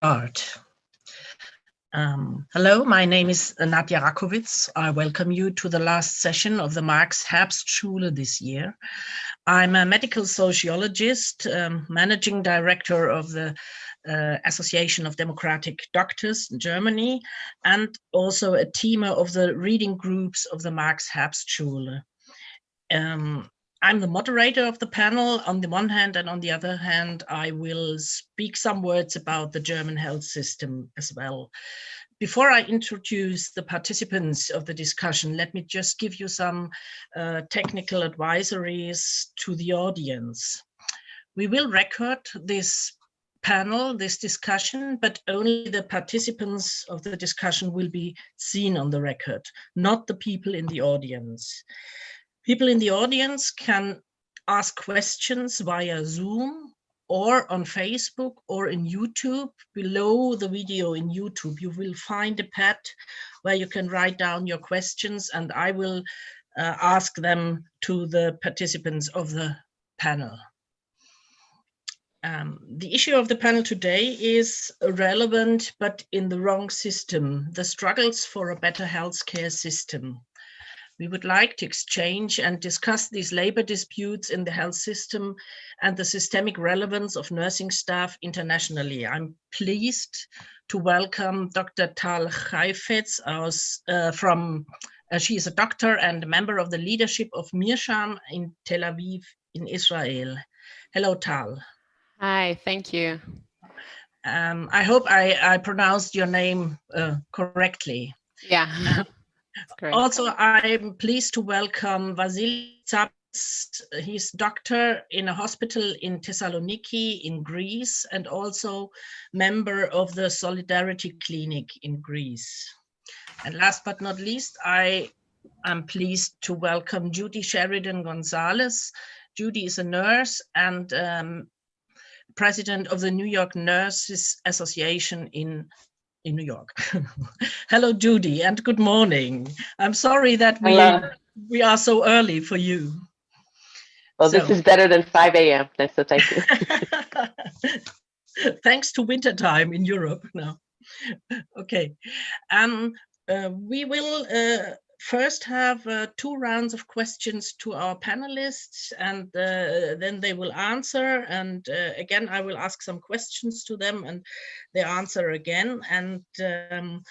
start. Um, hello, my name is Nadja Rakowitz. I welcome you to the last session of the Marx Herbstschule this year. I'm a medical sociologist, um, managing director of the uh, Association of Democratic Doctors in Germany, and also a teamer of the reading groups of the Marx Herbstschule. Um, I'm the moderator of the panel on the one hand, and on the other hand, I will speak some words about the German health system as well. Before I introduce the participants of the discussion, let me just give you some uh, technical advisories to the audience. We will record this panel, this discussion, but only the participants of the discussion will be seen on the record, not the people in the audience. People in the audience can ask questions via Zoom or on Facebook or in YouTube. Below the video in YouTube, you will find a pad where you can write down your questions and I will uh, ask them to the participants of the panel. Um, the issue of the panel today is relevant, but in the wrong system, the struggles for a better healthcare system. We would like to exchange and discuss these labor disputes in the health system and the systemic relevance of nursing staff internationally. I'm pleased to welcome Dr. Tal Chaifetz uh, from, uh, she is a doctor and a member of the leadership of Mirsham in Tel Aviv in Israel. Hello, Tal. Hi, thank you. Um, I hope I, I pronounced your name uh, correctly. Yeah. Also, I'm pleased to welcome Vasily Tsaps. He's doctor in a hospital in Thessaloniki in Greece and also member of the Solidarity Clinic in Greece. And last but not least, I am pleased to welcome Judy Sheridan Gonzalez. Judy is a nurse and um, president of the New York Nurses Association in in New York. Hello, Judy, and good morning. I'm sorry that we, we are so early for you. Well, so. this is better than 5 a.m., so thank you. Thanks to winter time in Europe now. Okay, um, uh, we will uh, first have uh, two rounds of questions to our panelists and uh, then they will answer and uh, again I will ask some questions to them and they answer again. And um,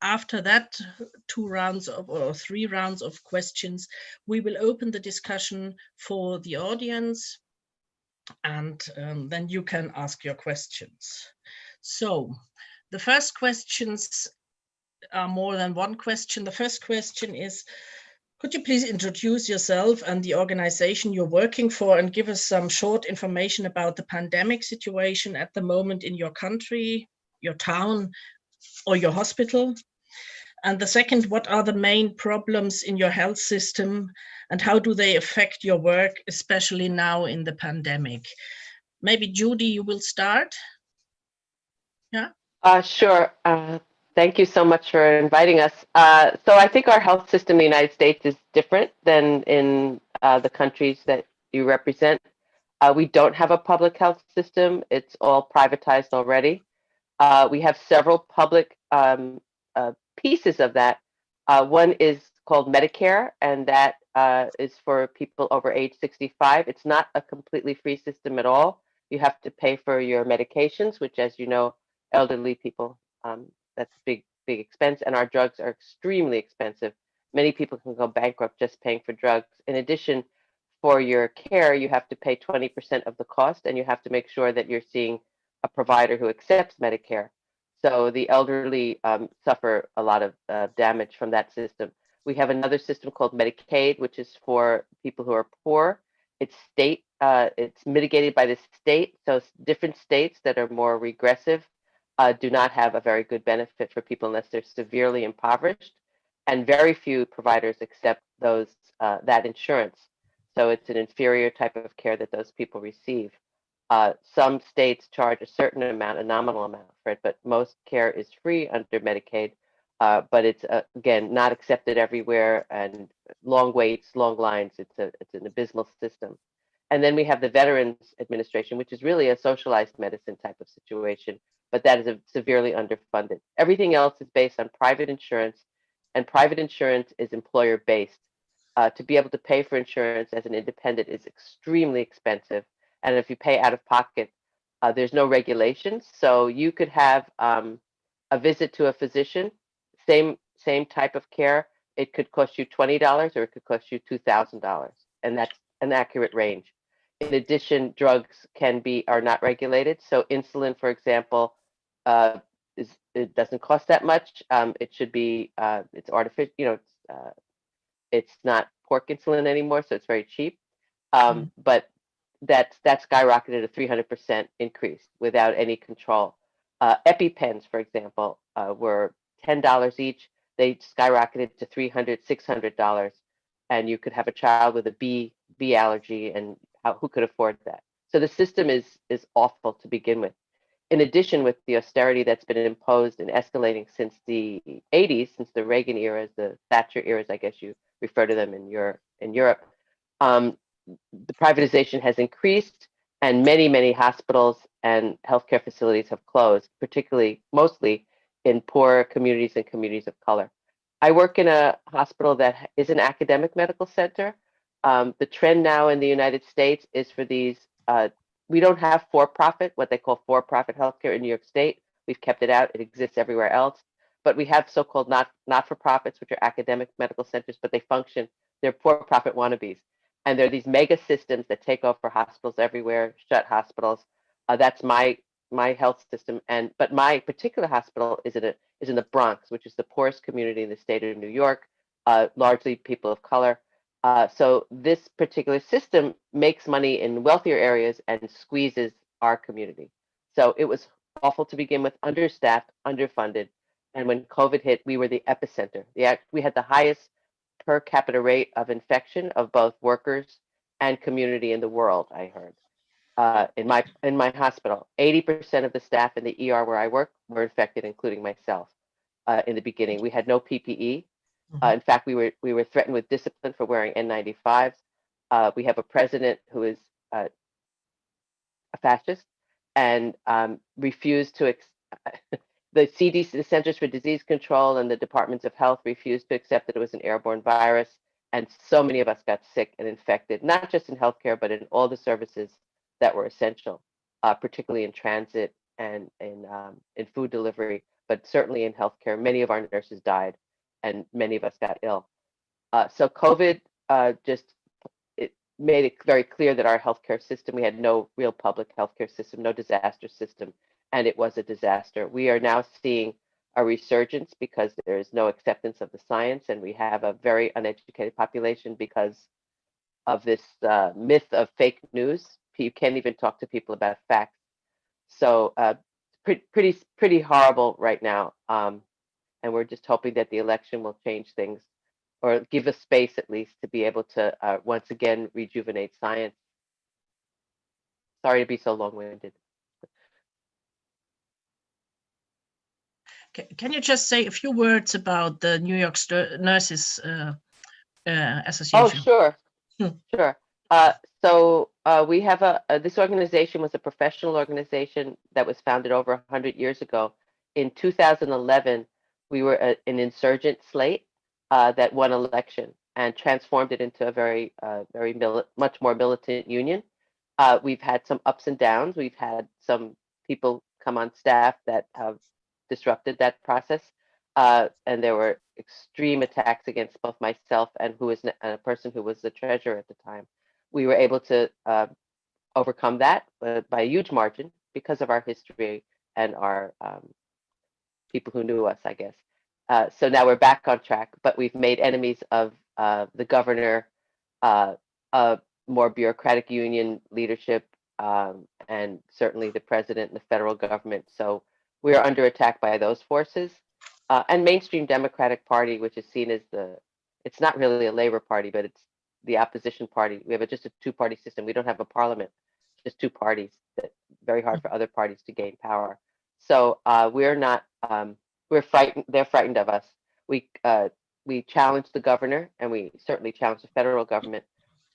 after that two rounds of or three rounds of questions we will open the discussion for the audience and um, then you can ask your questions. So the first questions are more than one question. The first question is, could you please introduce yourself and the organization you're working for and give us some short information about the pandemic situation at the moment in your country, your town, or your hospital? And the second, what are the main problems in your health system and how do they affect your work, especially now in the pandemic? Maybe Judy, you will start. Yeah. Uh, sure. Uh, Thank you so much for inviting us. Uh, so I think our health system in the United States is different than in uh, the countries that you represent. Uh, we don't have a public health system. It's all privatized already. Uh, we have several public um, uh, pieces of that. Uh, one is called Medicare, and that is for people over age 65. It's not a completely free system at all. You have to pay for your medications, which, as you know, elderly people um, that's a big, big expense. And our drugs are extremely expensive. Many people can go bankrupt just paying for drugs. In addition, for your care, you have to pay 20% of the cost and you have to make sure that you're seeing a provider who accepts Medicare. So the elderly um, suffer a lot of uh, damage from that system. We have another system called Medicaid, which is for people who are poor. It's state, uh, it's mitigated by the state. So different states that are more regressive uh, do not have a very good benefit for people unless they're severely impoverished, and very few providers accept those uh, that insurance. So it's an inferior type of care that those people receive. Uh, some states charge a certain amount, a nominal amount for it, but most care is free under Medicaid. Uh, but it's uh, again not accepted everywhere, and long waits, long lines. It's a it's an abysmal system. And then we have the Veterans Administration, which is really a socialized medicine type of situation but that is severely underfunded. Everything else is based on private insurance, and private insurance is employer based. Uh, to be able to pay for insurance as an independent is extremely expensive, and if you pay out of pocket, uh, there's no regulations. So you could have um, a visit to a physician, same same type of care. It could cost you twenty dollars, or it could cost you two thousand dollars, and that's an accurate range. In addition, drugs can be are not regulated. So insulin, for example, uh, is it doesn't cost that much. Um, it should be uh, it's artificial. You know, it's uh, it's not pork insulin anymore, so it's very cheap. Um, Mm. But that's that skyrocketed a 300% increase without any control. Uh, EpiPens, for example, uh, were $10 each. They skyrocketed to $300, $600, and you could have a child with a bee bee allergy, and how, who could afford that? So the system is is awful to begin with. In addition, with the austerity that's been imposed and escalating since the 80s, since the Reagan eras, the Thatcher eras, I guess you refer to them in your in Europe, um, the privatization has increased, and many many hospitals and healthcare facilities have closed, particularly mostly in poor communities and communities of color. I work in a hospital that is an academic medical center. Um, the trend now in the United States is for these. Uh, we don't have for-profit, what they call for-profit healthcare in New York State. We've kept it out. It exists everywhere else. But we have so-called not not-for-profits, which are academic medical centers, but they function. They're for-profit wannabes, and there are these mega systems that take over hospitals everywhere, shut hospitals. Uh, that's my my health system, and but my particular hospital is in a is in the Bronx, which is the poorest community in the state of New York, uh, largely people of color. Uh, so this particular system makes money in wealthier areas and squeezes our community. So it was awful to begin with, understaffed, underfunded, and when COVID hit, we were the epicenter. The we had the highest per capita rate of infection of both workers and community in the world. I heard uh, in my in my hospital, 80% of the staff in the ER where I work were infected, including myself. Uh, in the beginning, we had no PPE. Uh, in fact, we were we were threatened with discipline for wearing N95s. Uh, we have a president who is uh, a fascist and um, refused to. The CDC, the Centers for Disease Control, and the Departments of Health refused to accept that it was an airborne virus, and so many of us got sick and infected, not just in healthcare, but in all the services that were essential, uh, particularly in transit and in um, in food delivery, but certainly in healthcare. Many of our nurses died and many of us got ill. Uh, so COVID uh, just it made it very clear that our healthcare system, we had no real public healthcare system, no disaster system, and it was a disaster. We are now seeing a resurgence because there is no acceptance of the science, and we have a very uneducated population because of this uh, myth of fake news. You can't even talk to people about facts. So uh, pretty, pretty, pretty horrible right now. Um, and we're just hoping that the election will change things or give us space at least to be able to uh, once again rejuvenate science. Sorry to be so long-winded. Can you just say a few words about the New York Nurses uh, uh, Association? Oh, sure, Hmm. sure. Uh, so uh, we have a, a, this organization was a professional organization that was founded over 100 years ago. In 2011, we were a, an insurgent slate uh, that won election and transformed it into a very, uh, very much more militant union. Uh, we've had some ups and downs. We've had some people come on staff that have disrupted that process, uh, and there were extreme attacks against both myself and who is a person who was the treasurer at the time. We were able to uh, overcome that uh, by a huge margin because of our history and our um, people who knew us, I guess. Uh, so now we're back on track, but we've made enemies of uh, the governor, uh, more bureaucratic union leadership, um, and certainly the president and the federal government. So we are under attack by those forces. Uh, and mainstream Democratic Party, which is seen as the, it's not really a Labor Party, but it's the opposition party. We have a, just a two-party system. We don't have a parliament, just two parties. That very hard for other parties to gain power. So uh, we're not um, we're frightened. They're frightened of us. We uh, we challenged the governor, and we certainly challenged the federal government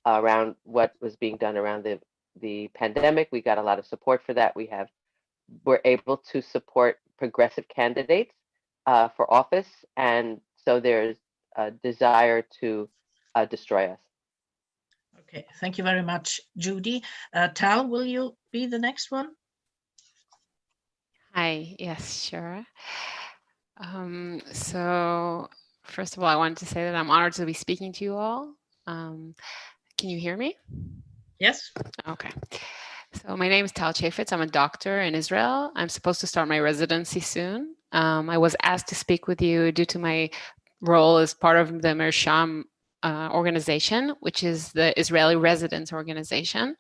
around what was being done around the the pandemic. We got a lot of support for that. We have we're able to support progressive candidates uh, for office, and so there's a desire to uh, destroy us. Okay, thank you very much, Judy. Uh, Tal, will you be the next one? Hi, yes, sure. Um, so first of all, I wanted to say that I'm honored to be speaking to you all. Um, can you hear me? Yes. Okay. So my name is Tal Chafetz. I'm a doctor in Israel. I'm supposed to start my residency soon. Um, I was asked to speak with you due to my role as part of the Mirsham uh, organization, which is the Israeli residents organization.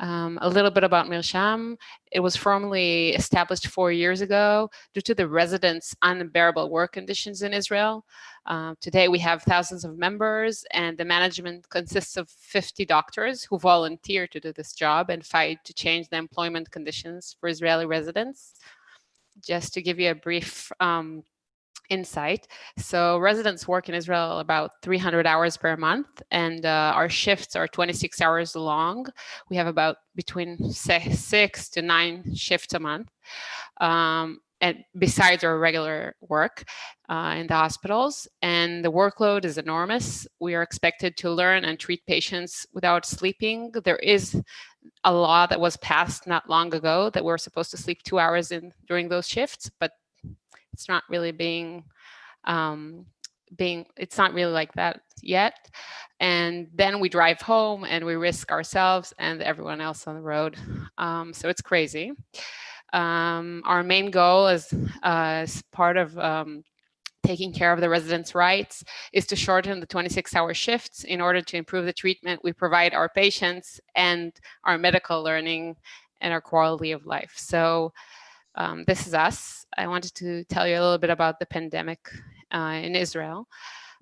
Um, a little bit about Mirsham. It was formally established four years ago due to the residents' unbearable work conditions in Israel. Uh, today we have thousands of members and the management consists of 50 doctors who volunteer to do this job and fight to change the employment conditions for Israeli residents. Just to give you a brief um, insight. So residents work in Israel about 300 hours per month and uh, our shifts are 26 hours long. We have about between six to nine shifts a month. Um, and besides our regular work uh, in the hospitals and the workload is enormous. We are expected to learn and treat patients without sleeping. There is a law that was passed not long ago that we're supposed to sleep two hours in during those shifts, but it's not really being um, being it's not really like that yet. And then we drive home and we risk ourselves and everyone else on the road. Um, so it's crazy. Um, our main goal is uh, as part of um, taking care of the residents' rights is to shorten the 26-hour shifts in order to improve the treatment we provide our patients and our medical learning and our quality of life. So um, this is us. I wanted to tell you a little bit about the pandemic uh, in Israel.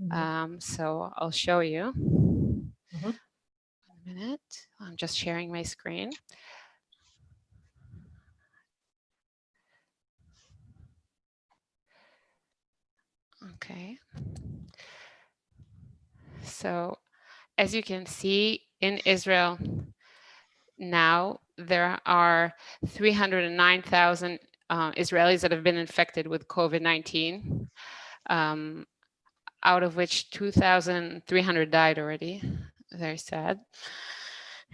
Mm -hmm. um, so I'll show you. Mm -hmm. One minute. I'm just sharing my screen. Okay. So as you can see in Israel now, there are 309,000 uh, Israelis that have been infected with COVID-19, um, out of which 2,300 died already. Very sad.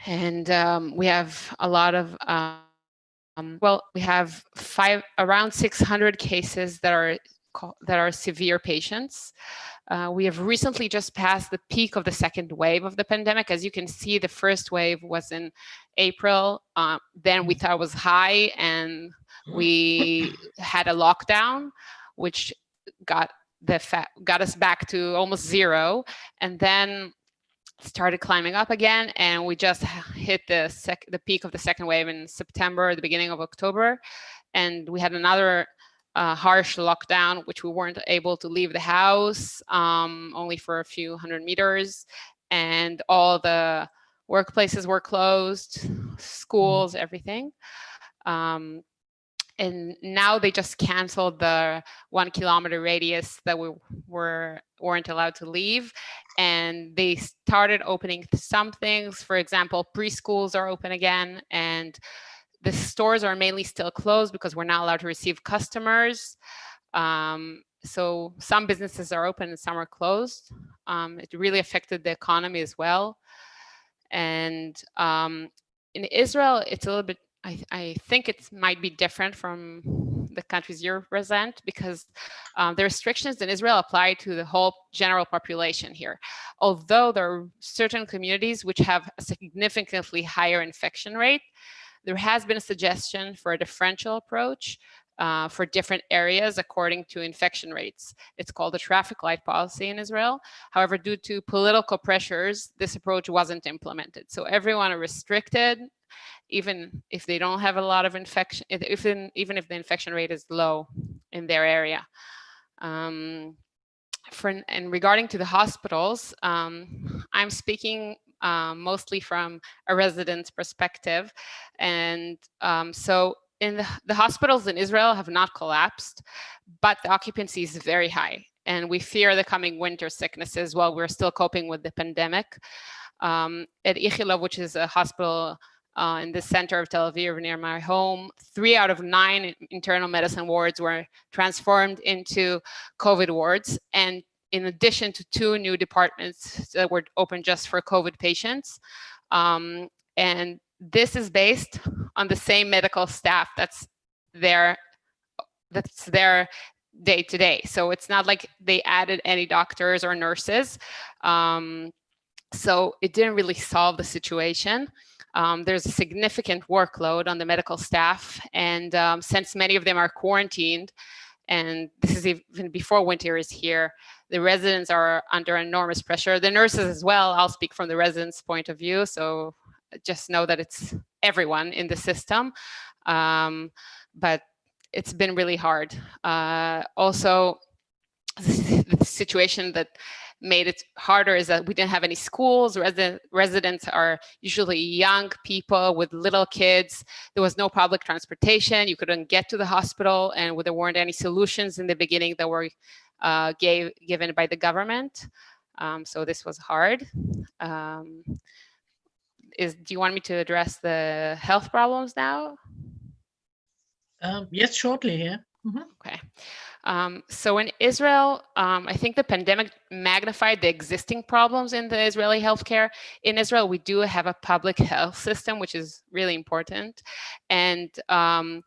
And um, we have a lot of, um, well, we have five around 600 cases that are that are severe patients. Uh, we have recently just passed the peak of the second wave of the pandemic. As you can see, the first wave was in April. Uh, then we mm. thought it was high and we had a lockdown, which got the got us back to almost zero. And then started climbing up again and we just hit the sec the peak of the second wave in September, the beginning of October. And we had another uh, harsh lockdown, which we weren't able to leave the house um, only for a few hundred meters. And all the workplaces were closed, mm-hmm. schools, everything. Um, and now they just canceled the one kilometer radius that we were weren't allowed to leave and they started opening some things for example preschools are open again and the stores are mainly still closed because we're not allowed to receive customers. Um, so some businesses are open and some are closed. Um, it really affected the economy as well. And um, in Israel, it's a little bit, I, I, think it might be different from the countries you represent because um, the restrictions in Israel apply to the whole general population here. Although there are certain communities which have a significantly higher infection rate, there has been a suggestion for a differential approach uh, for different areas according to infection rates. It's called the traffic light policy in Israel. However, due to political pressures, this approach wasn't implemented. So everyone are restricted, even if they don't have a lot of infection, if in, even if the infection rate is low in their area. Um, for, and regarding to the hospitals, um, I'm speaking um, mostly from a resident's perspective. And um, so in the, the hospitals in Israel have not collapsed, but the occupancy is very high. And we fear the coming winter sicknesses while we're still coping with the pandemic. Um, at Ichilov, which is a hospital uh, in the center of Tel Aviv near my home. Three out of nine internal medicine wards were transformed into COVID wards. And in addition to two new departments that were open just for COVID patients. Um, and this is based on the same medical staff that's there, that's there day to day. So it's not like they added any doctors or nurses. Um, so it didn't really solve the situation. Um, there's a significant workload on the medical staff. And um, since many of them are quarantined, and this is even before winter is here, the residents are under enormous pressure. The nurses as well, I'll speak from the residents' point of view. So just know that it's everyone in the system. Um, but it's been really hard. Uh, also, the situation that made it harder is that we didn't have any schools. Resident, residents are usually young people with little kids. There was no public transportation. You couldn't get to the hospital and there weren't any solutions in the beginning that were uh, gave, given by the government. Um, so this was hard. Um, is, do you want me to address the health problems now? Um, yes, shortly here. Mm -hmm. Okay. Um, so in Israel, um, I think the pandemic magnified the existing problems in the Israeli healthcare. In Israel, we do have a public health system, which is really important. And um,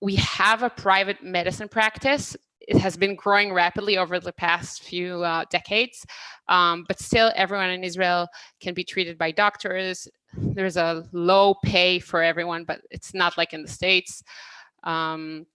we have a private medicine practice. It has been growing rapidly over the past few uh, decades, um, but still everyone in Israel can be treated by doctors. There's a low pay for everyone, but it's not like in the States. Um,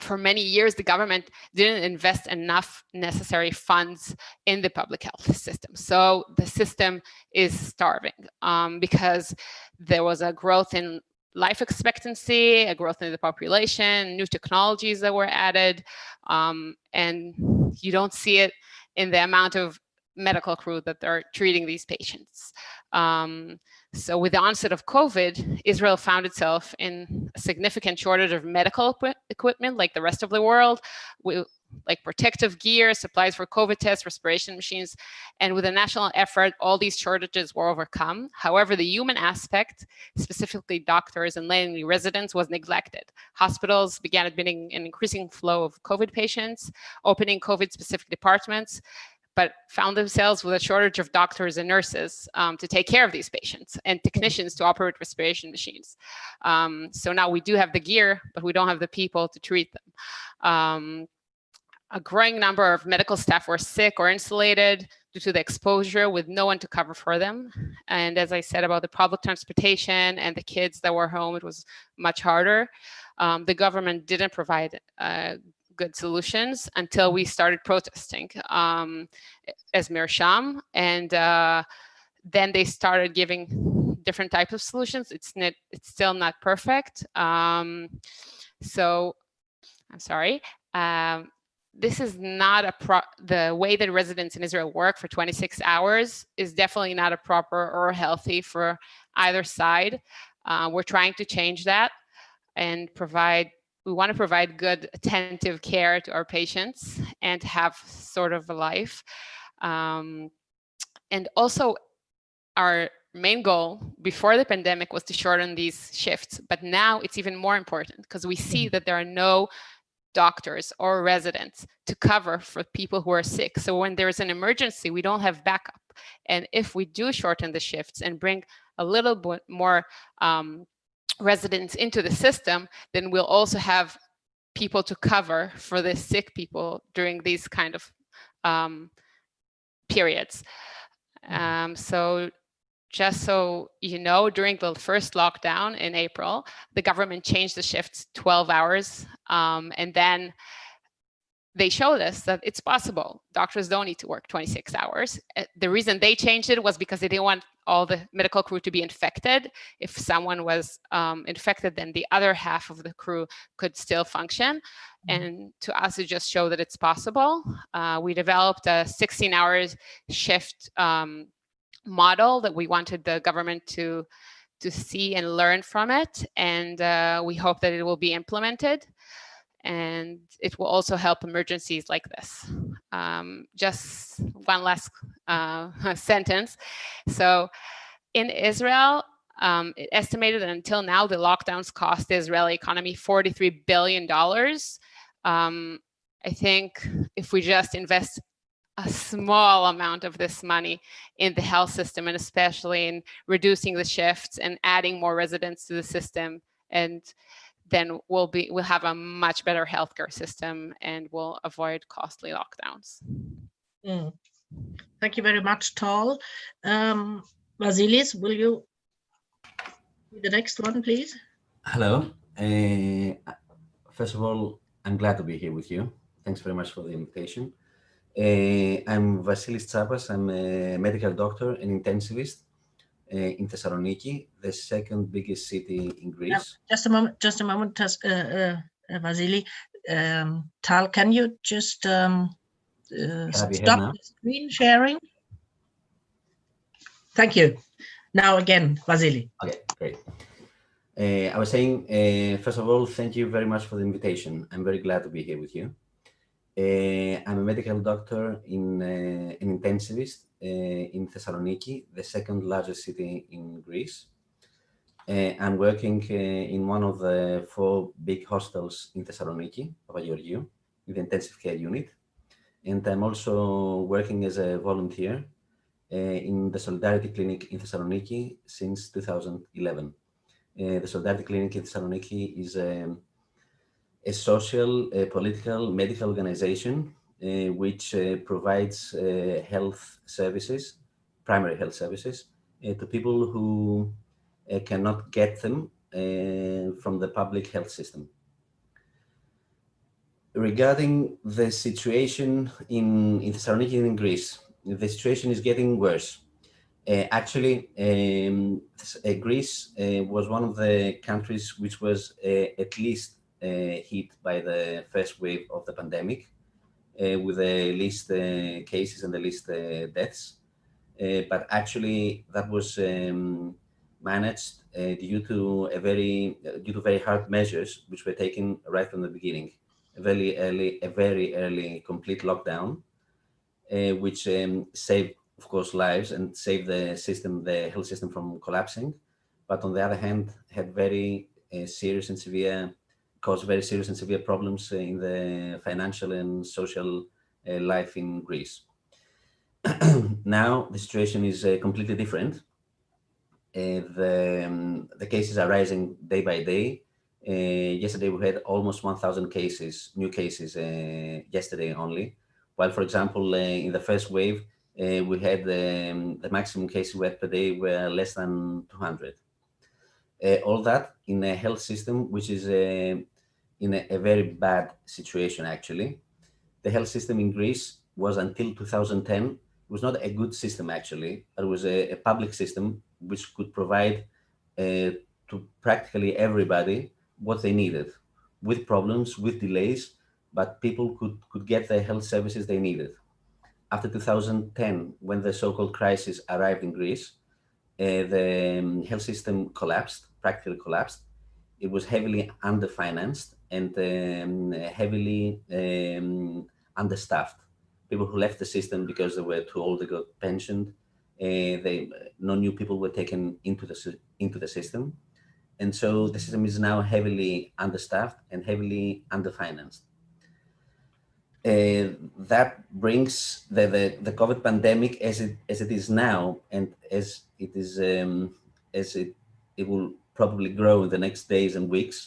for many years, the government didn't invest enough necessary funds in the public health system. So the system is starving um, because there was a growth in life expectancy, a growth in the population, new technologies that were added, um, and you don't see it in the amount of medical crew that are treating these patients. Um, so with the onset of COVID, Israel found itself in a significant shortage of medical equipment like the rest of the world, with, like protective gear, supplies for COVID tests, respiration machines. And with a national effort, all these shortages were overcome. However, the human aspect, specifically doctors and landing residents, was neglected. Hospitals began admitting an increasing flow of COVID patients, opening COVID-specific departments, but found themselves with a shortage of doctors and nurses um, to take care of these patients and technicians to operate respiration machines. Um, so now we do have the gear, but we don't have the people to treat them. Um, a growing number of medical staff were sick or insulated due to the exposure with no one to cover for them. And as I said about the public transportation and the kids that were home, it was much harder. Um, the government didn't provide uh, good solutions until we started protesting um, as Mirsham. And uh, then they started giving different types of solutions. It's, not, it's still not perfect. Um, so I'm sorry. Um, this is not a pro the way that residents in Israel work for 26 hours is definitely not a proper or healthy for either side. Uh, we're trying to change that and provide we want to provide good attentive care to our patients and have sort of a life. Um, and also our main goal before the pandemic was to shorten these shifts, but now it's even more important because we see mm-hmm. that there are no doctors or residents to cover for people who are sick. So when there's an emergency, we don't have backup. And if we do shorten the shifts and bring a little bit more um, residents into the system, then we'll also have people to cover for the sick people during these kind of um, periods. Mm-hmm. Um, so just so you know, during the first lockdown in April, the government changed the shifts 12 hours um, and then they showed us that it's possible. Doctors don't need to work 26 hours. Uh, the reason they changed it was because they didn't want all the medical crew to be infected. If someone was um, infected, then the other half of the crew could still function. Mm-hmm. And to us, it just showed that it's possible. Uh, we developed a 16 hours shift um, model that we wanted the government to to see and learn from it. And uh, we hope that it will be implemented and it will also help emergencies like this. Um, just one last uh, sentence. So in Israel, Um, it estimated that until now, the lockdowns cost the Israeli economy $43 billion. Um, I think if we just invest a small amount of this money in the health system and especially in reducing the shifts and adding more residents to the system and then we'll be we'll have a much better healthcare system and we'll avoid costly lockdowns. Mm. Thank you very much, Tal. Um, Vasilis, will you the next one, please? Hello. Uh, first of all, I'm glad to be here with you. Thanks very much for the invitation. Uh, I'm Vasilis Tsapas. I'm a medical doctor and intensivist in Thessaloniki, the second biggest city in Greece. just a moment, just a moment, uh, uh, Vasily. Um, Tal, can you just um, uh, stop the screen sharing? Thank you. Now again, Vasily. Okay, great. Uh, I was saying, uh, first of all, thank you very much for the invitation. I'm very glad to be here with you. Uh, I'm a medical doctor in uh, an intensivist uh, Eh, in Thessaloniki, the second largest city in Greece. Eh, I'm working eh, in one of the four big hostels in Thessaloniki, Papageorgiou, in the intensive care unit. And I'm also working as a volunteer in the Solidarity Clinic in Thessaloniki since 2011. the Solidarity Clinic in Thessaloniki is a a social, a political, medical organization which uh, provides uh, health services, primary health services, uh, to people who uh, cannot get them uh, from the public health system. Regarding the situation in, in Thessaloniki and in Greece, the situation is getting worse. actually, um, Greece was one of the countries which was at least uh, hit by the first wave of the pandemic uh, with the least uh, cases and the least deaths. but actually that was um, managed due to a very due to very hard measures which were taken right from the beginning. A very early, a very early complete lockdown, which um, saved of course, lives and saved the system, the health system from collapsing. But on the other hand, had very uh, serious and severe cause very serious and severe problems in the financial and social uh, life in Greece. now the situation is uh, completely different. Uh, the, um, the cases are rising day by day. yesterday we had almost 1,000 cases, new cases yesterday only. While, for example, in the first wave, uh, we had um, the maximum cases we had per day were less than 200 uh, all that in a health system which is uh, in a, a, very bad situation actually. The health system in Greece was until 2010, it was not a good system actually, it was a, a public system which could provide uh, to practically everybody what they needed with problems, with delays, but people could, could get the health services they needed. After 2010, when the so-called crisis arrived in Greece, uh, the um, health system collapsed, practically collapsed. It was heavily underfinanced and um, heavily um, understaffed. People who left the system because they were too old, they got pensioned. Uh, they, no new people were taken into the, into the system. And so the system is now heavily understaffed and heavily underfinanced. Uh, that brings the, the, the COVID pandemic as it as it is now, and as it is um, as it it will probably grow in the next days and weeks,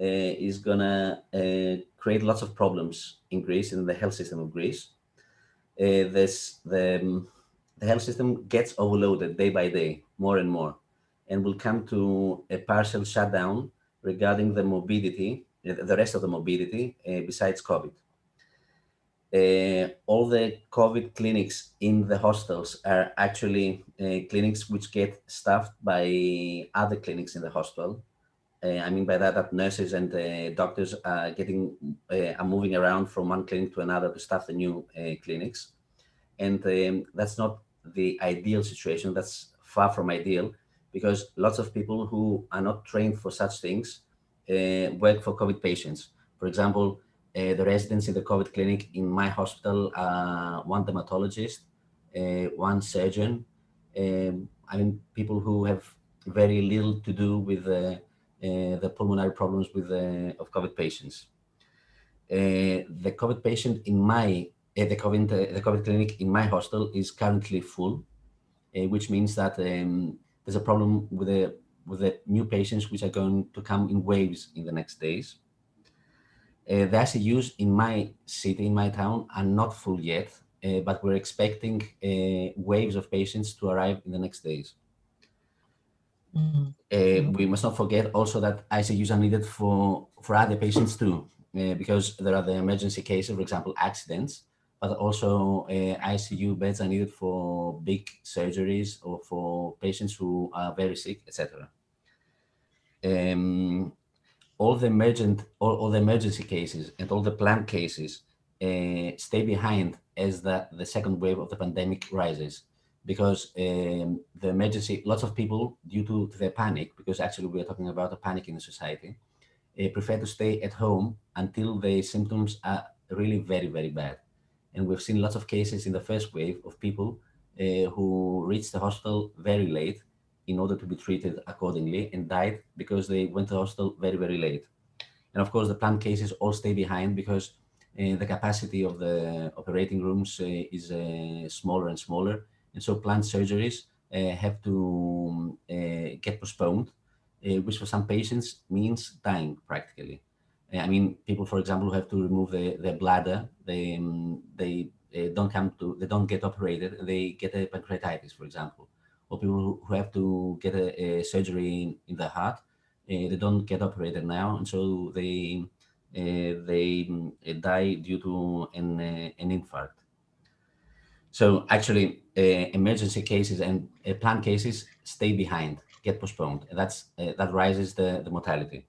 uh, is gonna uh, create lots of problems in Greece in the health system of Greece. Uh, this the um, the health system gets overloaded day by day, more and more, and will come to a partial shutdown regarding the mobility, the rest of the mobility besides COVID. Uh, all the COVID clinics in the hostels are actually uh, clinics which get staffed by other clinics in the hospital. Uh, I mean by that that nurses and uh, doctors are getting uh, are moving around from one clinic to another to staff the new clinics, and um, that's not the ideal situation. That's far from ideal because lots of people who are not trained for such things work for COVID patients. For example, uh, the residents in the COVID clinic in my hospital, uh, one dermatologist, uh, one surgeon. Um, I mean, people who have very little to do with uh, the pulmonary problems with of COVID patients. the COVID patient in my the COVID the COVID clinic in my hostel is currently full, which means that um, there's a problem with the with the new patients which are going to come in waves in the next days. Uh, the ICUs in my city, in my town, are not full yet, uh, but we're expecting uh, waves of patients to arrive in the next days. Mm -hmm. we must not forget also that ICUs are needed for, for other patients too, uh, because there are the emergency cases, for example, accidents, but also uh, ICU beds are needed for big surgeries or for patients who are very sick, etc. Um, all the emergent, all, all, the emergency cases and all the planned cases uh, stay behind as the, the second wave of the pandemic rises because um, the emergency, lots of people, due to, their panic, because actually we're talking about a panic in the society, uh, prefer to stay at home until the symptoms are really very, very bad. And we've seen lots of cases in the first wave of people uh, who reached the hospital very late in order to be treated accordingly and died because they went to the hospital very, very late. And of course, the planned cases all stay behind because uh, the capacity of the operating rooms uh, is uh, smaller and smaller. And so planned surgeries uh, have to uh, get postponed, which for some patients means dying practically. I mean, people, for example, who have to remove the, their bladder, they, um, they don't come to, they don't get operated, they get a pancreatitis, for example. Or people who have to get a, a surgery in, in the heart, uh, they don't get operated now, and so they uh, they um, die due to an, uh, an infarct. So actually, uh, emergency cases and uh, planned cases stay behind, get postponed, and that's uh, that rises the the mortality.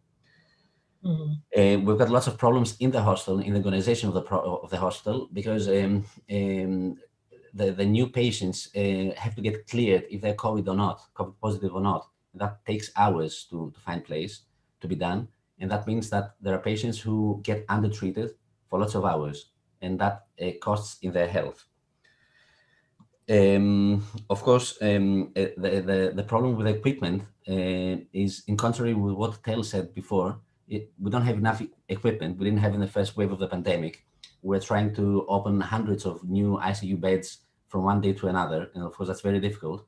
Mm -hmm. uh, we've got lots of problems in the hostel, in the organization of the of the hostel, because um, um, the, the new patients uh, have to get cleared if they're COVID or not, COVID positive or not. That takes hours to, to find place to be done. And that means that there are patients who get undertreated for lots of hours, and that uh, costs in their health. Um, of course, um, uh, the, the, the, problem with equipment uh, is in contrary with what Tal said before, it, we don't have enough equipment. We didn't have in the first wave of the pandemic. We're trying to open hundreds of new ICU beds from one day to another. And of course, that's very difficult.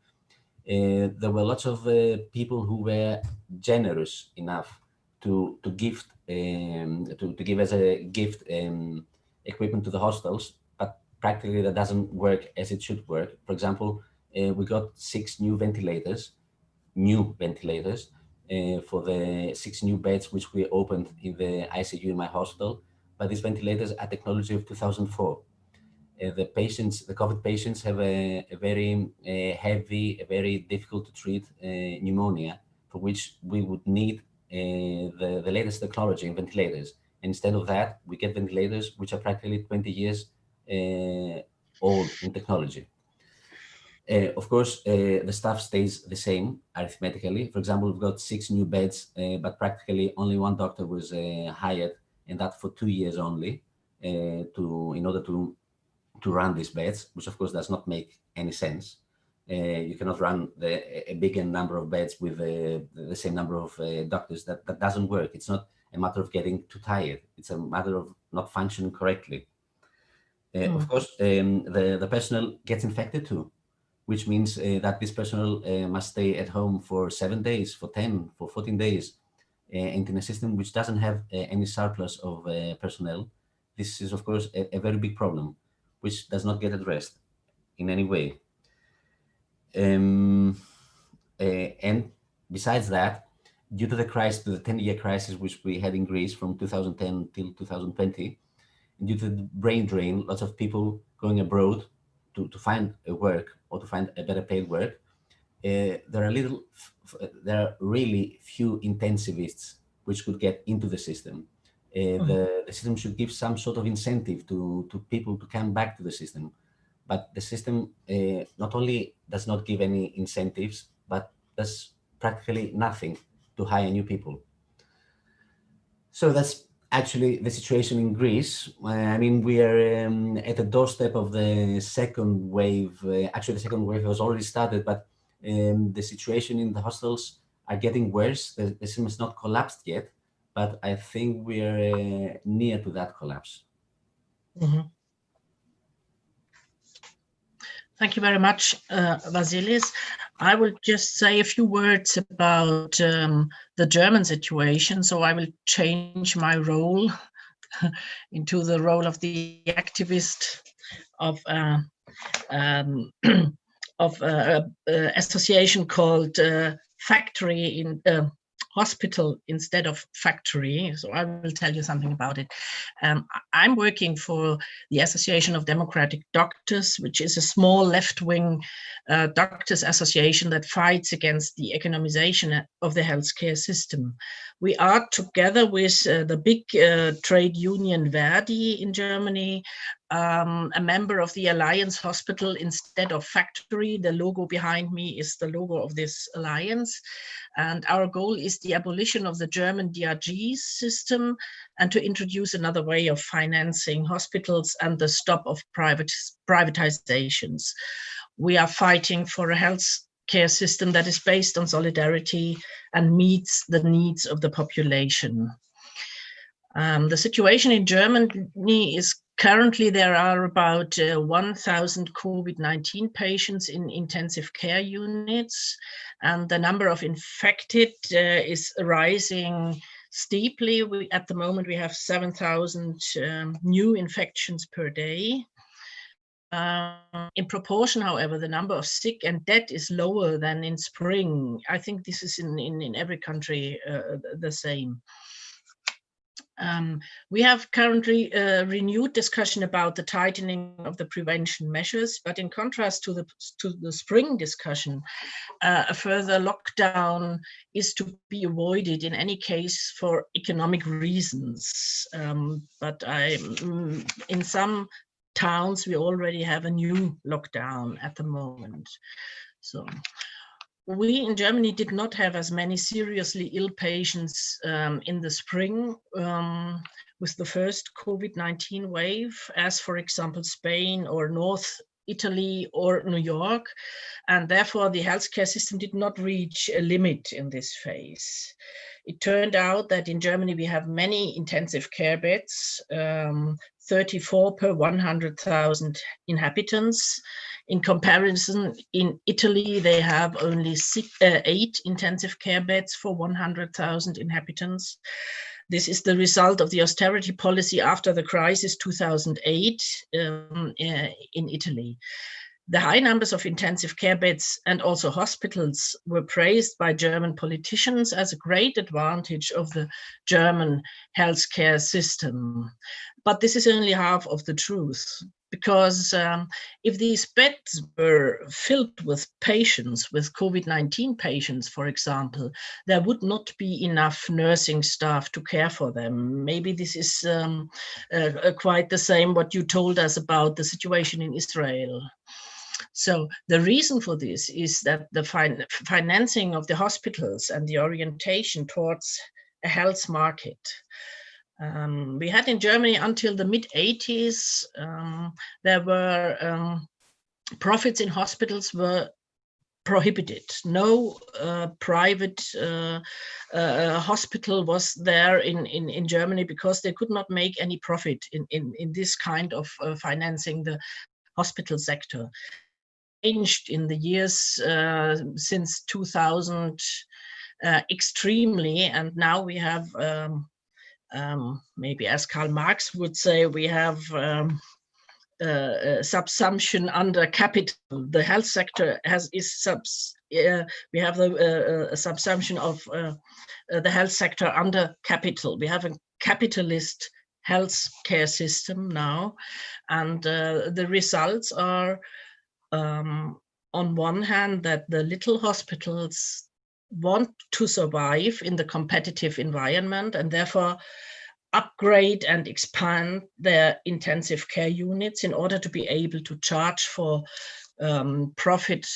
Uh, there were lots of uh, people who were generous enough to to gift um, to, to give as a gift um, equipment to the hostels, but practically that doesn't work as it should work. For example, uh, we got six new ventilators, new ventilators, uh, for the six new beds which we opened in the ICU in my hospital. But these ventilators are technology of 2004. Uh, the patients, the COVID patients have a, a very uh, heavy, a very difficult to treat uh, pneumonia, for which we would need uh, the, the latest technology in ventilators. Instead of that, we get ventilators which are practically 20 years uh, old in technology. Uh, of course, the staff stays the same arithmetically. For example, we've got six new beds, but practically only one doctor was hired, and that for two years only, uh, to in order to to run these beds, which of course does not make any sense. Uh, you cannot run the, a bigger number of beds with the same number of doctors. That that doesn't work. It's not a matter of getting too tired. It's a matter of not functioning correctly. Mm. Of course, um, the the personnel gets infected too which means uh, that this personnel uh, must stay at home for seven days, for 10, for 14 days, uh, and in a system which doesn't have uh, any surplus of uh, personnel. This is, of course, a, a, very big problem, which does not get addressed in any way. Um, uh, and besides that, due to the crisis, the 10-year crisis which we had in Greece from 2010 till 2020, due to the brain drain, lots of people going abroad to, to find a work or to find a better paid work, uh, there are little, there are really few intensivists which could get into the system. Uh, mm -hmm. the, the, system should give some sort of incentive to, to people to come back to the system. But the system uh, not only does not give any incentives, but does practically nothing to hire new people. So that's actually the situation in Greece. Uh, I mean, we are um, at the doorstep of the second wave. Uh, actually, the second wave has already started, but um, the situation in the hostels are getting worse. The, the system is not collapsed yet, but I think we're uh, near to that collapse. Mm -hmm. Thank you very much, uh, Vasilis. I will just say a few words about um, the German situation. So I will change my role into the role of the activist of uh, um, of uh, uh, association called uh, Factory in uh, hospital instead of factory. So I will tell you something about it. Um, I'm working for the Association of Democratic Doctors, which is a small left-wing uh, doctors association that fights against the economization of the healthcare system. We are together with uh, the big uh, trade union Verdi in Germany, um, a member of the Alliance Hospital instead of factory. The logo behind me is the logo of this alliance. And our goal is the abolition of the German DRG system and to introduce another way of financing hospitals and the stop of private privatizations. We are fighting for a health care system that is based on solidarity and meets the needs of the population. Um, the situation in Germany is currently there are about uh, 1,000 COVID-19 patients in intensive care units, and the number of infected uh, is rising steeply. We, at the moment, we have 7,000 um, new infections per day. Um, in proportion, however, the number of sick and dead is lower than in spring. I think this is in, in, in every country uh, the same. Um, we have currently a renewed discussion about the tightening of the prevention measures, but in contrast to the, to the spring discussion, uh, a further lockdown is to be avoided in any case for economic reasons. Um, but I, mm, in some towns, we already have a new lockdown at the moment. So we in Germany did not have as many seriously ill patients um, in the spring um, with the first COVID-19 wave, as for example, Spain or North Italy or New York. And therefore the healthcare system did not reach a limit in this phase. It turned out that in Germany we have many intensive care beds, um, 34 per 100,000 inhabitants. In comparison, in Italy, they have only six, uh, eight intensive care beds for 100,000 inhabitants. This is the result of the austerity policy after the crisis 2008 um, uh, in Italy. The high numbers of intensive care beds and also hospitals were praised by German politicians as a great advantage of the German healthcare system. But this is only half of the truth because um, if these beds were filled with patients, with COVID-19 patients, for example, there would not be enough nursing staff to care for them. Maybe this is um, uh, uh, quite the same what you told us about the situation in Israel. So the reason for this is that the fin financing of the hospitals and the orientation towards a health market um, we had in Germany until the mid 80s, um, there were um, profits in hospitals were prohibited. No uh, private uh, uh, hospital was there in, in, in Germany because they could not make any profit in, in, in this kind of uh, financing the hospital sector. Changed in the years uh, since 2000 uh, extremely, and now we have um, um, maybe as Karl Marx would say, we have um, subsumption under capital. The health sector has is subs. Uh, we have the uh, subsumption of uh, uh, the health sector under capital. We have a capitalist health care system now, and uh, the results are, um, on one hand, that the little hospitals want to survive in the competitive environment and therefore upgrade and expand their intensive care units in order to be able to charge for um, profit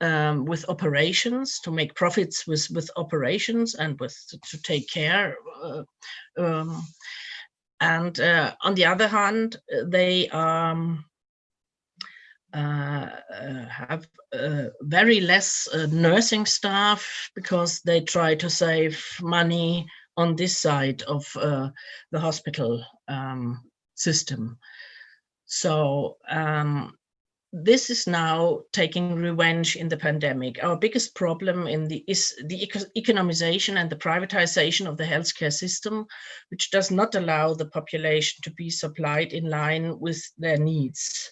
um, with operations, to make profits with, with operations and with to take care. Uh, um, and uh, on the other hand, they um, uh, uh, have uh, very less uh, nursing staff because they try to save money on this side of uh, the hospital um, system. So um, this is now taking revenge in the pandemic. Our biggest problem in the is the eco economization and the privatization of the healthcare system, which does not allow the population to be supplied in line with their needs.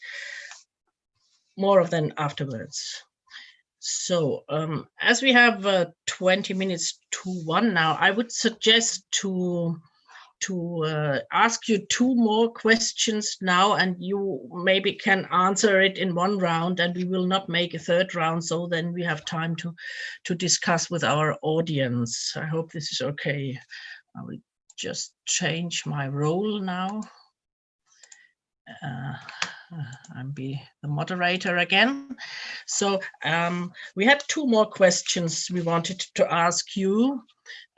More of them afterwards. So um, as we have uh, 20 minutes to one now, I would suggest to to uh, ask you two more questions now and you maybe can answer it in one round and we will not make a third round so then we have time to to discuss with our audience. I hope this is okay. I will just change my role now. Uh, I'm be the moderator again. So um, we had two more questions we wanted to ask you.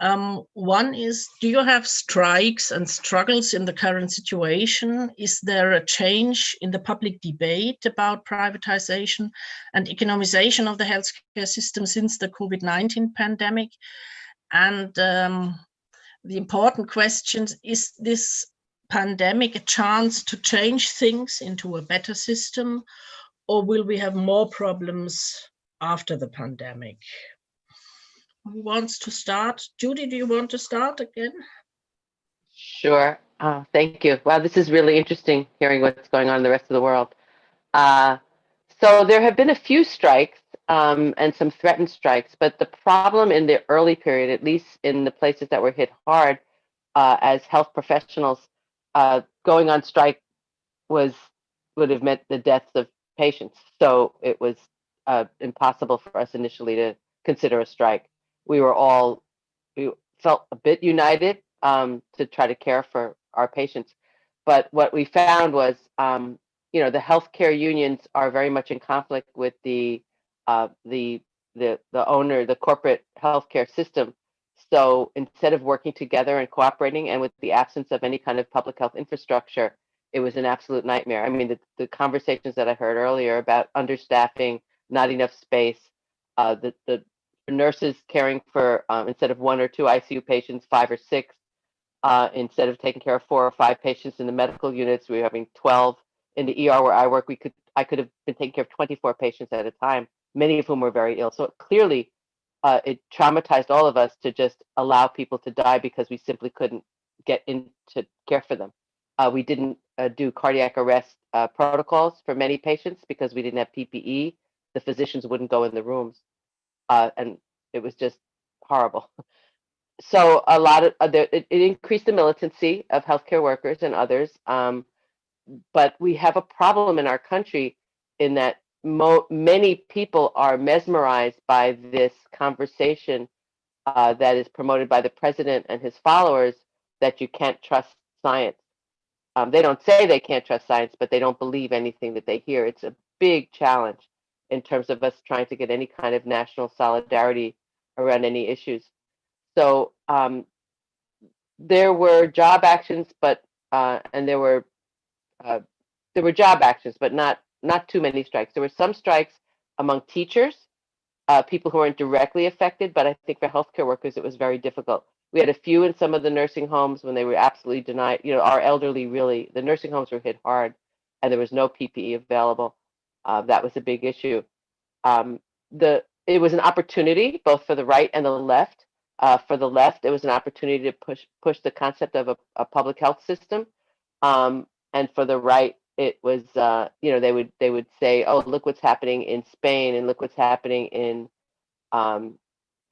Um, one is, do you have strikes and struggles in the current situation? Is there a change in the public debate about privatization and economization of the healthcare system since the COVID-19 pandemic? And um, the important question is this pandemic a chance to change things into a better system or will we have more problems after the pandemic? Who wants to start? Judy, do you want to start again? Sure. Uh, thank you. Wow, this is really interesting hearing what's going on in the rest of the world. Uh, so there have been a few strikes um, and some threatened strikes, but the problem in the early period, at least in the places that were hit hard uh, as health professionals, uh, going on strike was would have meant the deaths of patients. So it was uh, impossible for us initially to consider a strike. We were all we felt a bit united um, to try to care for our patients, but what we found was, um, you know, the healthcare unions are very much in conflict with the uh, the the the owner, the corporate healthcare system, so instead of working together and cooperating, and with the absence of any kind of public health infrastructure, it was an absolute nightmare. I mean, the, the conversations that I heard earlier about understaffing, not enough space, uh, the, the nurses caring for, um, instead of one or two ICU patients, five or six, uh, instead of taking care of four or five patients in the medical units, we were having 12 in the ER where I work. We could, I could have been taking care of 24 patients at a time, many of whom were very ill. So clearly uh, it traumatized all of us to just allow people to die because we simply couldn't get in to care for them. Uh, we didn't uh, do cardiac arrest uh, protocols for many patients because we didn't have PPE. The physicians wouldn't go in the rooms, uh, and it was just horrible. So a lot of uh, it, it, increased the militancy of healthcare workers and others. Um, but we have a problem in our country in that many people are mesmerized by this conversation uh, that is promoted by the president and his followers that you can't trust science. Um, they don't say they can't trust science, but they don't believe anything that they hear. It's a big challenge in terms of us trying to get any kind of national solidarity around any issues. So um, there were job actions, but uh, and there were uh, there were job actions, but not not too many strikes. There were some strikes among teachers, uh, people who weren't directly affected, but I think for healthcare workers, it was very difficult. We had a few in some of the nursing homes when they were absolutely denied. You know, our elderly really, the nursing homes were hit hard and there was no PPE available. Uh, that was a big issue. Um, the It was an opportunity both for the right and the left. Uh, for the left, it was an opportunity to push push the concept of a, a public health system. Um, and for the right, it was uh, you know they would they would say oh look what's happening in Spain and look what's happening in um,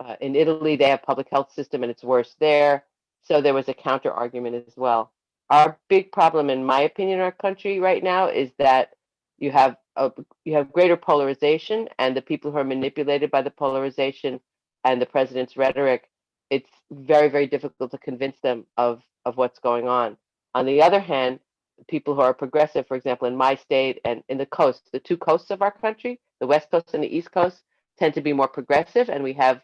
uh, in Italy. They have public health system and it's worse there. So there was a counter argument as well. Our big problem in my opinion in our country right now is that you have a, you have greater polarization and the people who are manipulated by the polarization and the president's rhetoric it's very very difficult to convince them of of what's going on. On the other hand people who are progressive, for example, in my state and in the coast, the two coasts of our country, the West Coast and the East Coast, tend to be more progressive. And we have,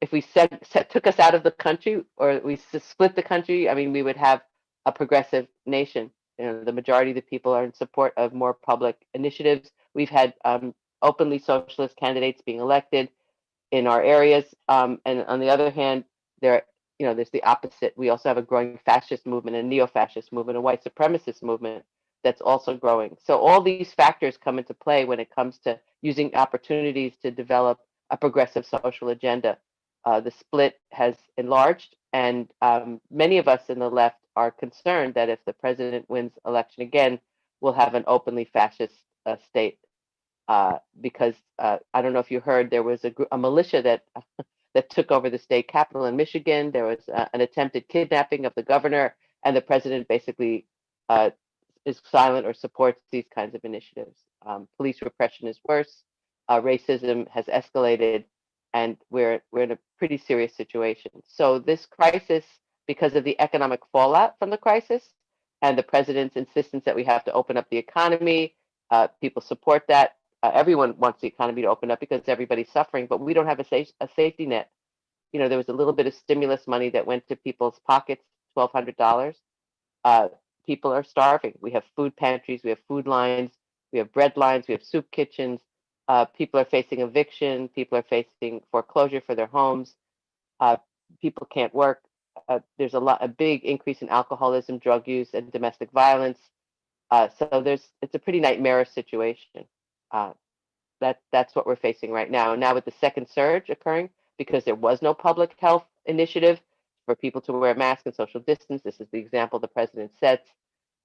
if we set, set took us out of the country or we split the country, I mean, we would have a progressive nation. You know, the majority of the people are in support of more public initiatives, We've had um, openly socialist candidates being elected in our areas. Um, and on the other hand, there, you know, there's the opposite. We also have a growing fascist movement, a neo-fascist movement, a white supremacist movement that's also growing. So all these factors come into play when it comes to using opportunities to develop a progressive social agenda. Uh, the split has enlarged, and um, many of us in the left are concerned that if the president wins election again, we'll have an openly fascist uh, state. Uh, because uh, I don't know if you heard, there was a, a militia that that took over the state capital in Michigan. There was uh, an attempted kidnapping of the governor, and the president basically uh, is silent or supports these kinds of initiatives. Um, police repression is worse. Uh, racism has escalated, and we're we're in a pretty serious situation. So this crisis, because of the economic fallout from the crisis, and the president's insistence that we have to open up the economy, uh, people support that. Uh, everyone wants the economy to open up because everybody's suffering, but we don't have a, a safety net. You know, there was a little bit of stimulus money that went to people's pockets, twelve hundred dollars. Uh, people are starving. We have food pantries, we have food lines, we have bread lines, we have soup kitchens. Uh, people are facing eviction. People are facing foreclosure for their homes. Uh, people can't work. Uh, there's a lot, a big increase in alcoholism, drug use, and domestic violence. Uh, so there's, it's a pretty nightmarish situation. Uh, that that's what we're facing right now. Now with the second surge occurring, because there was no public health initiative for people to wear masks and social distance. This is the example the president sets.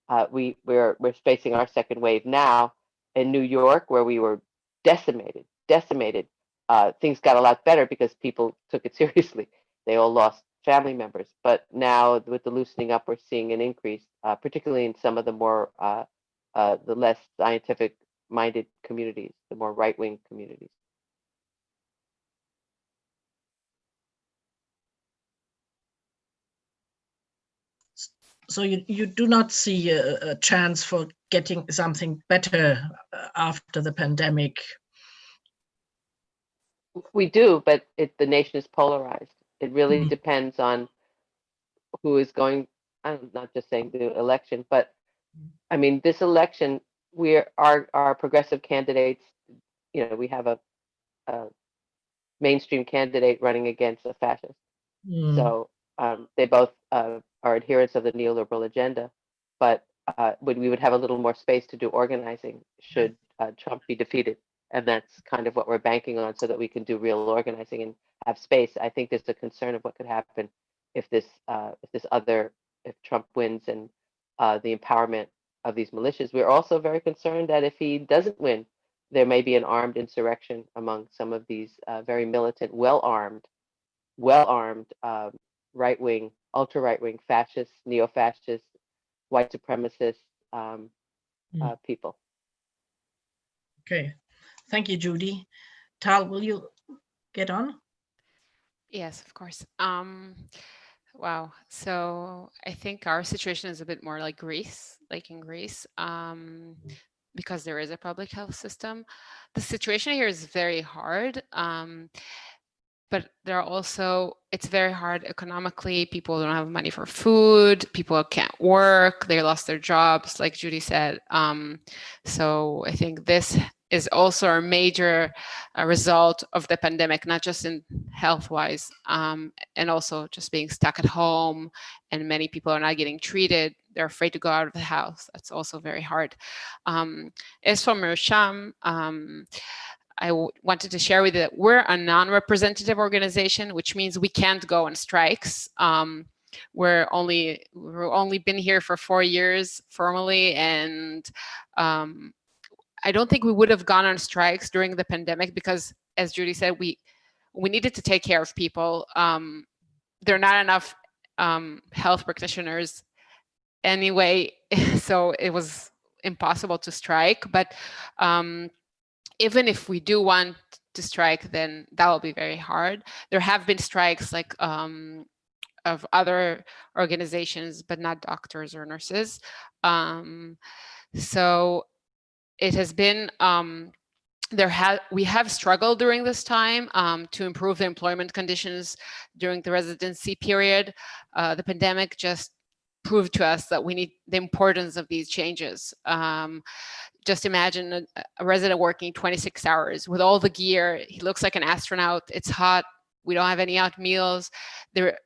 Uh, we we're we're facing our second wave now in New York, where we were decimated, decimated. Uh, things got a lot better because people took it seriously. They all lost family members, but now with the loosening up, we're seeing an increase, uh, particularly in some of the more uh, uh, the less scientific minded communities, the more right wing communities. so you, you do not see a, a chance for getting something better uh, after the pandemic we do but it, the nation is polarized it really mm. depends on who is going i'm not just saying the election but i mean this election we're our our progressive candidates you know we have a, a mainstream candidate running against a fascist mm. so um, they both uh, are adherents of the neoliberal agenda, but uh, we would have a little more space to do organizing should uh, Trump be defeated. And that's kind of what we're banking on so that we can do real organizing and have space. I think there's a concern of what could happen if this uh, if this other if Trump wins and uh, the empowerment of these militias. We're also very concerned that if he doesn't win, there may be an armed insurrection among some of these uh, very militant, well-armed, well-armed um, right-wing ultra right wing fascists, neo fascists, white supremacists um, mm. uh, people. Okay, thank you, Judy. Tal, will you get on? Yes, of course. Um, wow. So I think our situation is a bit more like Greece, like in Greece, um, because there is a public health system. The situation here is very hard. Um, but there are also it's very hard economically people don't have money for food people can't work they lost their jobs like judy said um, so i think this is also a major uh, result of the pandemic not just in health wise um, and also just being stuck at home and many people are not getting treated. They're afraid to go out of the house. That's also very hard. Um, as for Mirsham, um, I wanted to share with you that we're a non-representative organization, which means we can't go on strikes. Um, we're only we've only been here for four years formally, and um, I don't think we would have gone on strikes during the pandemic because, as Judy said, we we needed to take care of people. Um, there are not enough um, health practitioners anyway, so it was impossible to strike. But um, even if we do want to strike, then that will be very hard. There have been strikes like um, of other organizations, but not doctors or nurses. Um, so it has been, um, there have we have struggled during this time um, to improve the employment conditions during the residency period. Uh, the pandemic just proved to us that we need the importance of these changes. Um, just imagine a, a, resident working 26 hours with all the gear. He looks like an astronaut. It's hot. We don't have any out meals. There,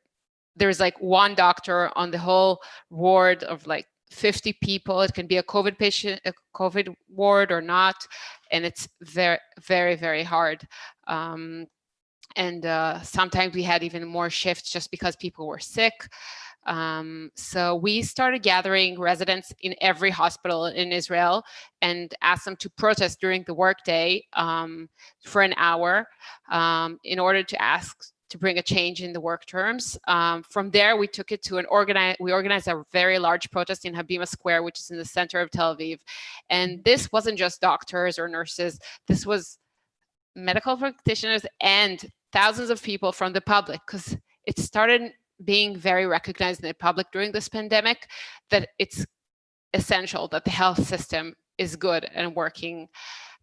there's like one doctor on the whole ward of like 50 people. It can be a COVID patient, a COVID ward or not. And it's very, very, very hard. Um, and uh, sometimes we had even more shifts just because people were sick. Um, so we started gathering residents in every hospital in Israel and asked them to protest during the workday um, for an hour um, in order to ask to bring a change in the work terms. Um, from there, we took it to an organize. We organized a very large protest in Habima Square, which is in the center of Tel Aviv. And this wasn't just doctors or nurses. This was medical practitioners and thousands of people from the public because it started being very recognized in the public during this pandemic that it's essential that the health system is good and working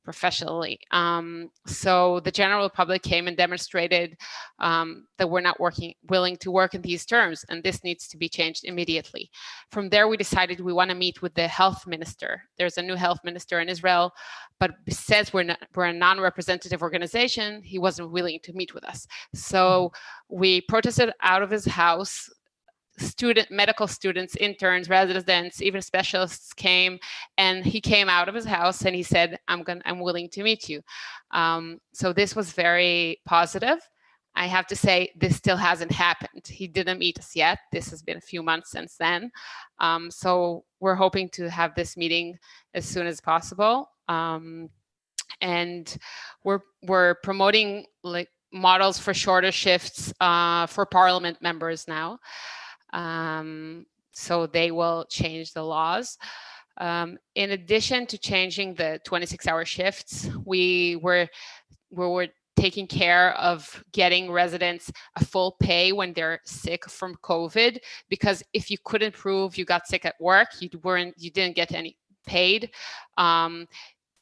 professionally. Um, so the general public came and demonstrated um, that we're not working willing to work in these terms, and this needs to be changed immediately. From there, we decided we want to meet with the health minister. There's a new health minister in Israel, but says we're not, we're a non-representative organization. He wasn't willing to meet with us, so we protested out of his house student medical students interns residents even specialists came and he came out of his house and he said i'm going i'm willing to meet you. Um, so this was very positive. I have to say this still hasn't happened. He didn't meet us yet. This has been a few months since then. Um, so we're hoping to have this meeting as soon as possible. Um, and we're we're promoting like models for shorter shifts uh, for parliament members now um, so they will change the laws. Um, in addition to changing the 26 hour shifts, we were, we were taking care of getting residents a full pay when they're sick from COVID, because if you couldn't prove you got sick at work, you weren't, you didn't get any paid. Um,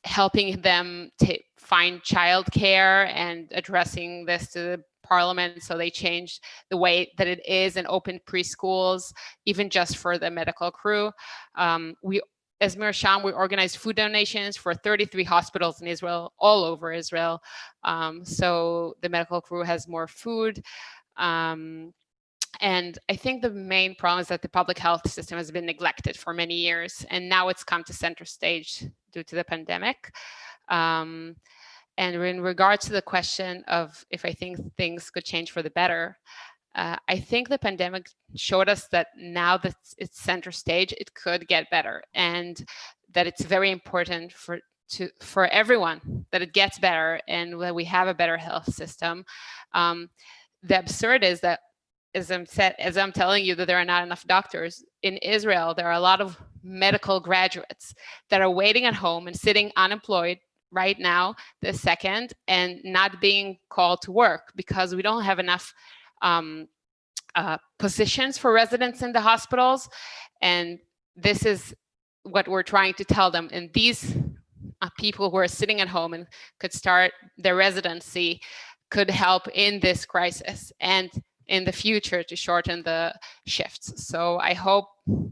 helping them to find childcare and addressing this to the parliament. So they changed the way that it is and opened preschools, even just for the medical crew. Um, we as Mirsham, we organized food donations for 33 hospitals in Israel, all over Israel. Um, so the medical crew has more food. Um, and I think the main problem is that the public health system has been neglected for many years, and now it's come to center stage due to the pandemic. Um, and in regard to the question of if I think things could change for the better, uh, I think the pandemic showed us that now that it's center stage, it could get better and that it's very important for to for everyone that it gets better and that we have a better health system. Um, the absurd is that as I'm said, as I'm telling you that there are not enough doctors in Israel, there are a lot of medical graduates that are waiting at home and sitting unemployed right now, the second, and not being called to work because we don't have enough um, uh, positions for residents in the hospitals. And this is what we're trying to tell them. And these uh, people who are sitting at home and could start their residency could help in this crisis. And in the future to shorten the shifts. So I hope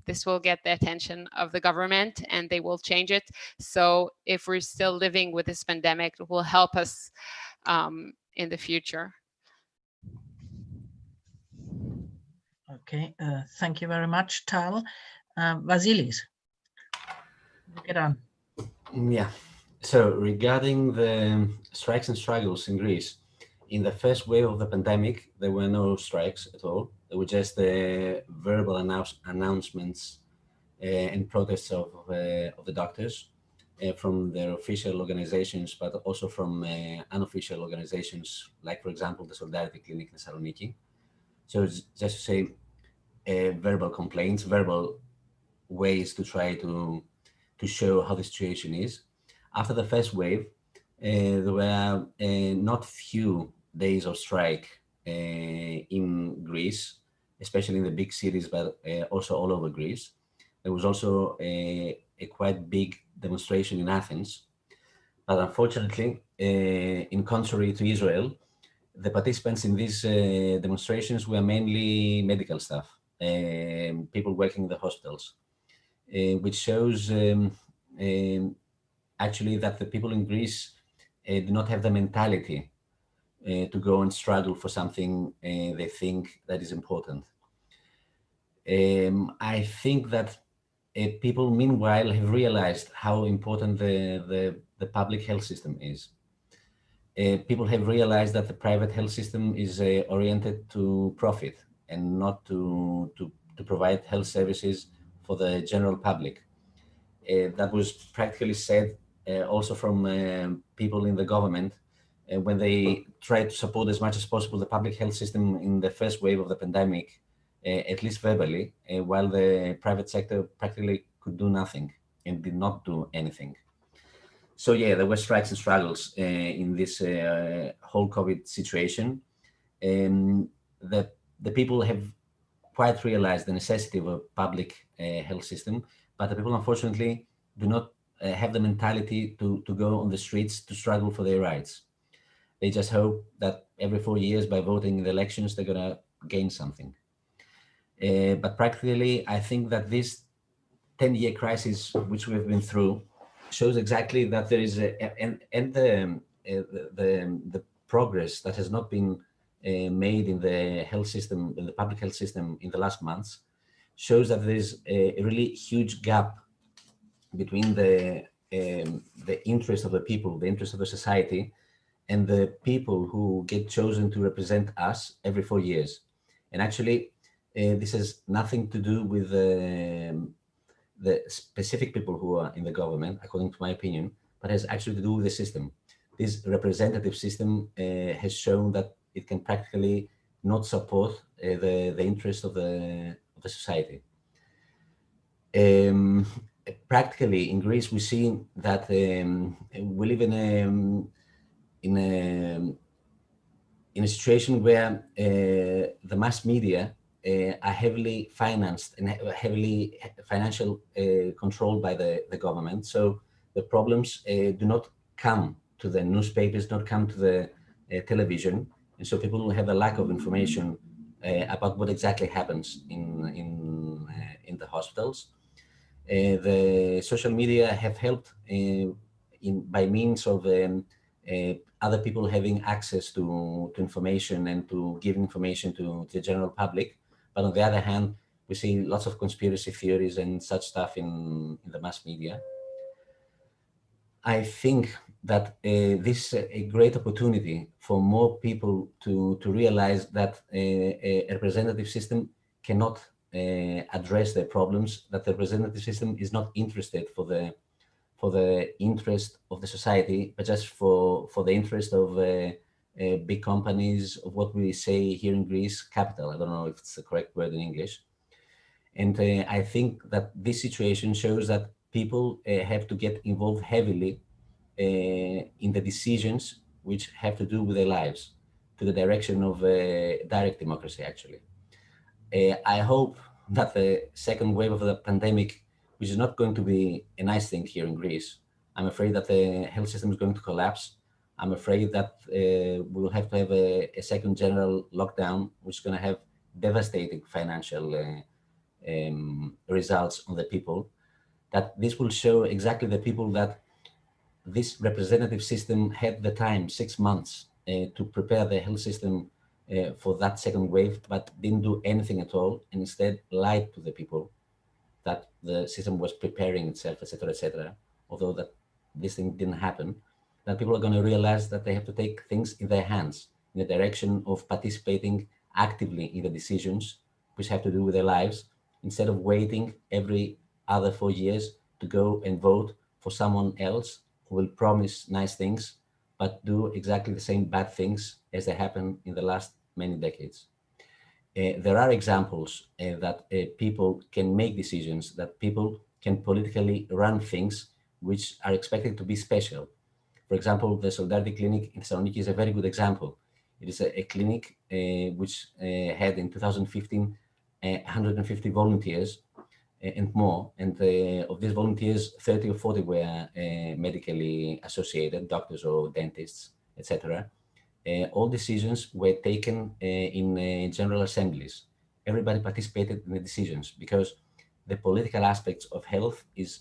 this will get the attention of the government and they will change it. So if we're still living with this pandemic, it will help us um, in the future. Okay, uh, thank you very much, Tal. Uh, Vasilis, get on. Yeah, so regarding the strikes and struggles in Greece, in the first wave of the pandemic, there were no strikes at all. There were just uh, verbal announce announcements uh, and protests of, uh, of the doctors uh, from their official organizations, but also from uh, unofficial organizations, like, for example, the Solidarity Clinic in Thessaloniki. So just to say, uh, verbal complaints, verbal ways to try to, to show how the situation is. After the first wave, uh, there were uh, not few days of strike uh, in Greece, especially in the big cities, but uh, also all over Greece. There was also a, a, quite big demonstration in Athens. But unfortunately, uh, in contrary to Israel, the participants in these demonstrations were mainly medical staff, people working in the hospitals, which shows um, um, actually that the people in Greece uh, do not have the mentality uh, to go and struggle for something uh, they think that is important. Um, I think that uh, people meanwhile have realized how important the, the, the public health system is. Uh, people have realized that the private health system is uh, oriented to profit and not to, to, to provide health services for the general public. Uh, that was practically said also from uh, people in the government when they tried to support as much as possible the public health system in the first wave of the pandemic, at least verbally, while the private sector practically could do nothing and did not do anything. So yeah, there were strikes and struggles uh, in this uh, whole COVID situation. Um, the, the people have quite realized the necessity of a public uh, health system, but the people unfortunately do not uh, have the mentality to, to go on the streets to struggle for their rights. They just hope that every four years by voting in the elections, they're gonna gain something. Uh, but practically, I think that this 10 year crisis, which we've been through, shows exactly that there is a, and, and the, uh, the, the progress that has not been uh, made in the health system, in the public health system in the last months, shows that there is a, a really huge gap between the um, the interest of the people, the interest of the society, and the people who get chosen to represent us every four years. And actually, uh, this has nothing to do with um, the specific people who are in the government, according to my opinion, but has actually to do with the system. This representative system uh, has shown that it can practically not support uh, the, the interest of the, of the society. Um, practically in Greece, we see that um, we live in a, in a, in a situation where uh, the mass media uh, are heavily financed and heavily financial uh, controlled by the, the government. So the problems uh, do not come to the newspapers, do not come to the uh, television. And so people will have a lack of information uh, about what exactly happens in, in, in the hospitals. Uh, the social media have helped uh, in by means of um, uh, other people having access to, to information and to give information to, the general public. But on the other hand, we see lots of conspiracy theories and such stuff in, in the mass media. I think that uh, this is a great opportunity for more people to, to realize that a, a representative system cannot uh, address their problems, that the representative system is not interested for the for the interest of the society, but just for for the interest of uh, uh, big companies, of what we say here in Greece, capital. I don't know if it's the correct word in English. And uh, I think that this situation shows that people uh, have to get involved heavily uh, in the decisions which have to do with their lives, to the direction of direct democracy, actually. Uh, I hope that the second wave of the pandemic, which is not going to be a nice thing here in Greece, I'm afraid that the health system is going to collapse. I'm afraid that uh, we will have to have a, a, second general lockdown, which is going to have devastating financial uh, um, results on the people. That this will show exactly the people that this representative system had the time, six months, uh, to prepare the health system uh, for that second wave, but didn't do anything at all, and instead lied to the people that the system was preparing itself, etc., etc. Although that this thing didn't happen, that people are going to realize that they have to take things in their hands in the direction of participating actively in the decisions which have to do with their lives, instead of waiting every other four years to go and vote for someone else who will promise nice things, but do exactly the same bad things as they happened in the last many decades. Uh, there are examples uh, that uh, people can make decisions, that people can politically run things which are expected to be special. For example, the Solidarity Clinic in Thessaloniki is a very good example. It is a, a clinic uh, which uh, had in 2015 150 uh, volunteers and more. And of these volunteers, 30 or 40 were medically associated, doctors or dentists, etc all decisions were taken uh, in uh, general assemblies. Everybody participated in the decisions because the political aspects of health is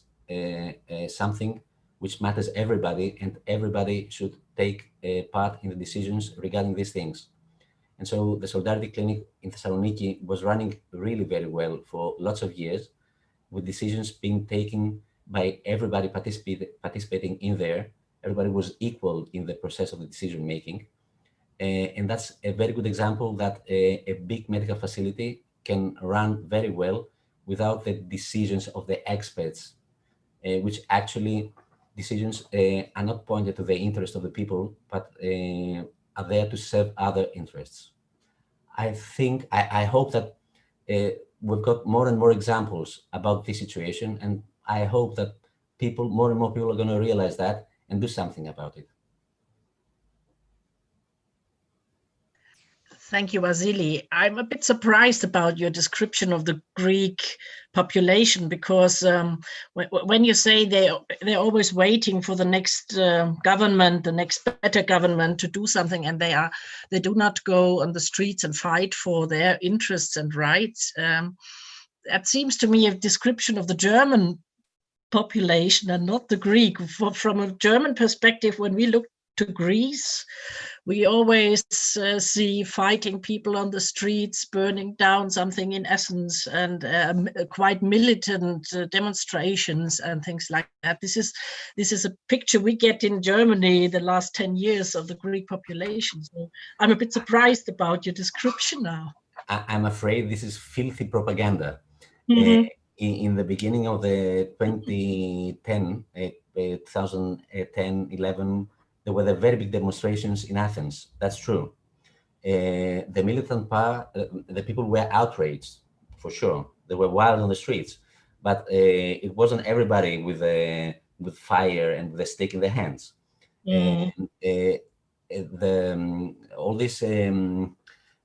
something which matters everybody and everybody should take part in the decisions regarding these things. And so the Solidarity Clinic in Thessaloniki was running really very well for lots of years with decisions being taken by everybody participating in there. Everybody was equal in the process of the decision making. Uh, and that's a very good example that a, a, big medical facility can run very well without the decisions of the experts, uh, which actually decisions uh, are not pointed to the interest of the people, but uh, are there to serve other interests. I think, I, I hope that uh, we've got more and more examples about this situation, and I hope that people, more and more people are going to realize that and do something about it. Thank you, Vasily. I'm a bit surprised about your description of the Greek population because um, when you say they they're always waiting for the next uh, government, the next better government to do something, and they are they do not go on the streets and fight for their interests and rights. Um, that seems to me a description of the German population and not the Greek. For, from a German perspective, when we look to Greece, we always uh, see fighting people on the streets, burning down something in Athens, and um, quite militant uh, demonstrations and things like that. This is this is a picture we get in Germany the last 10 years of the Greek population. So I'm a bit surprised about your description now. I'm afraid this is filthy propaganda. Mm -hmm. uh, in, in, the beginning of the 2010, 2010, 11, there were the very big demonstrations in Athens. That's true. Uh, the militant power, uh, the people were outraged, for sure. They were wild on the streets, but uh, it wasn't everybody with a with fire and with a stick in their hands. Mm. And, uh, the um, all these um,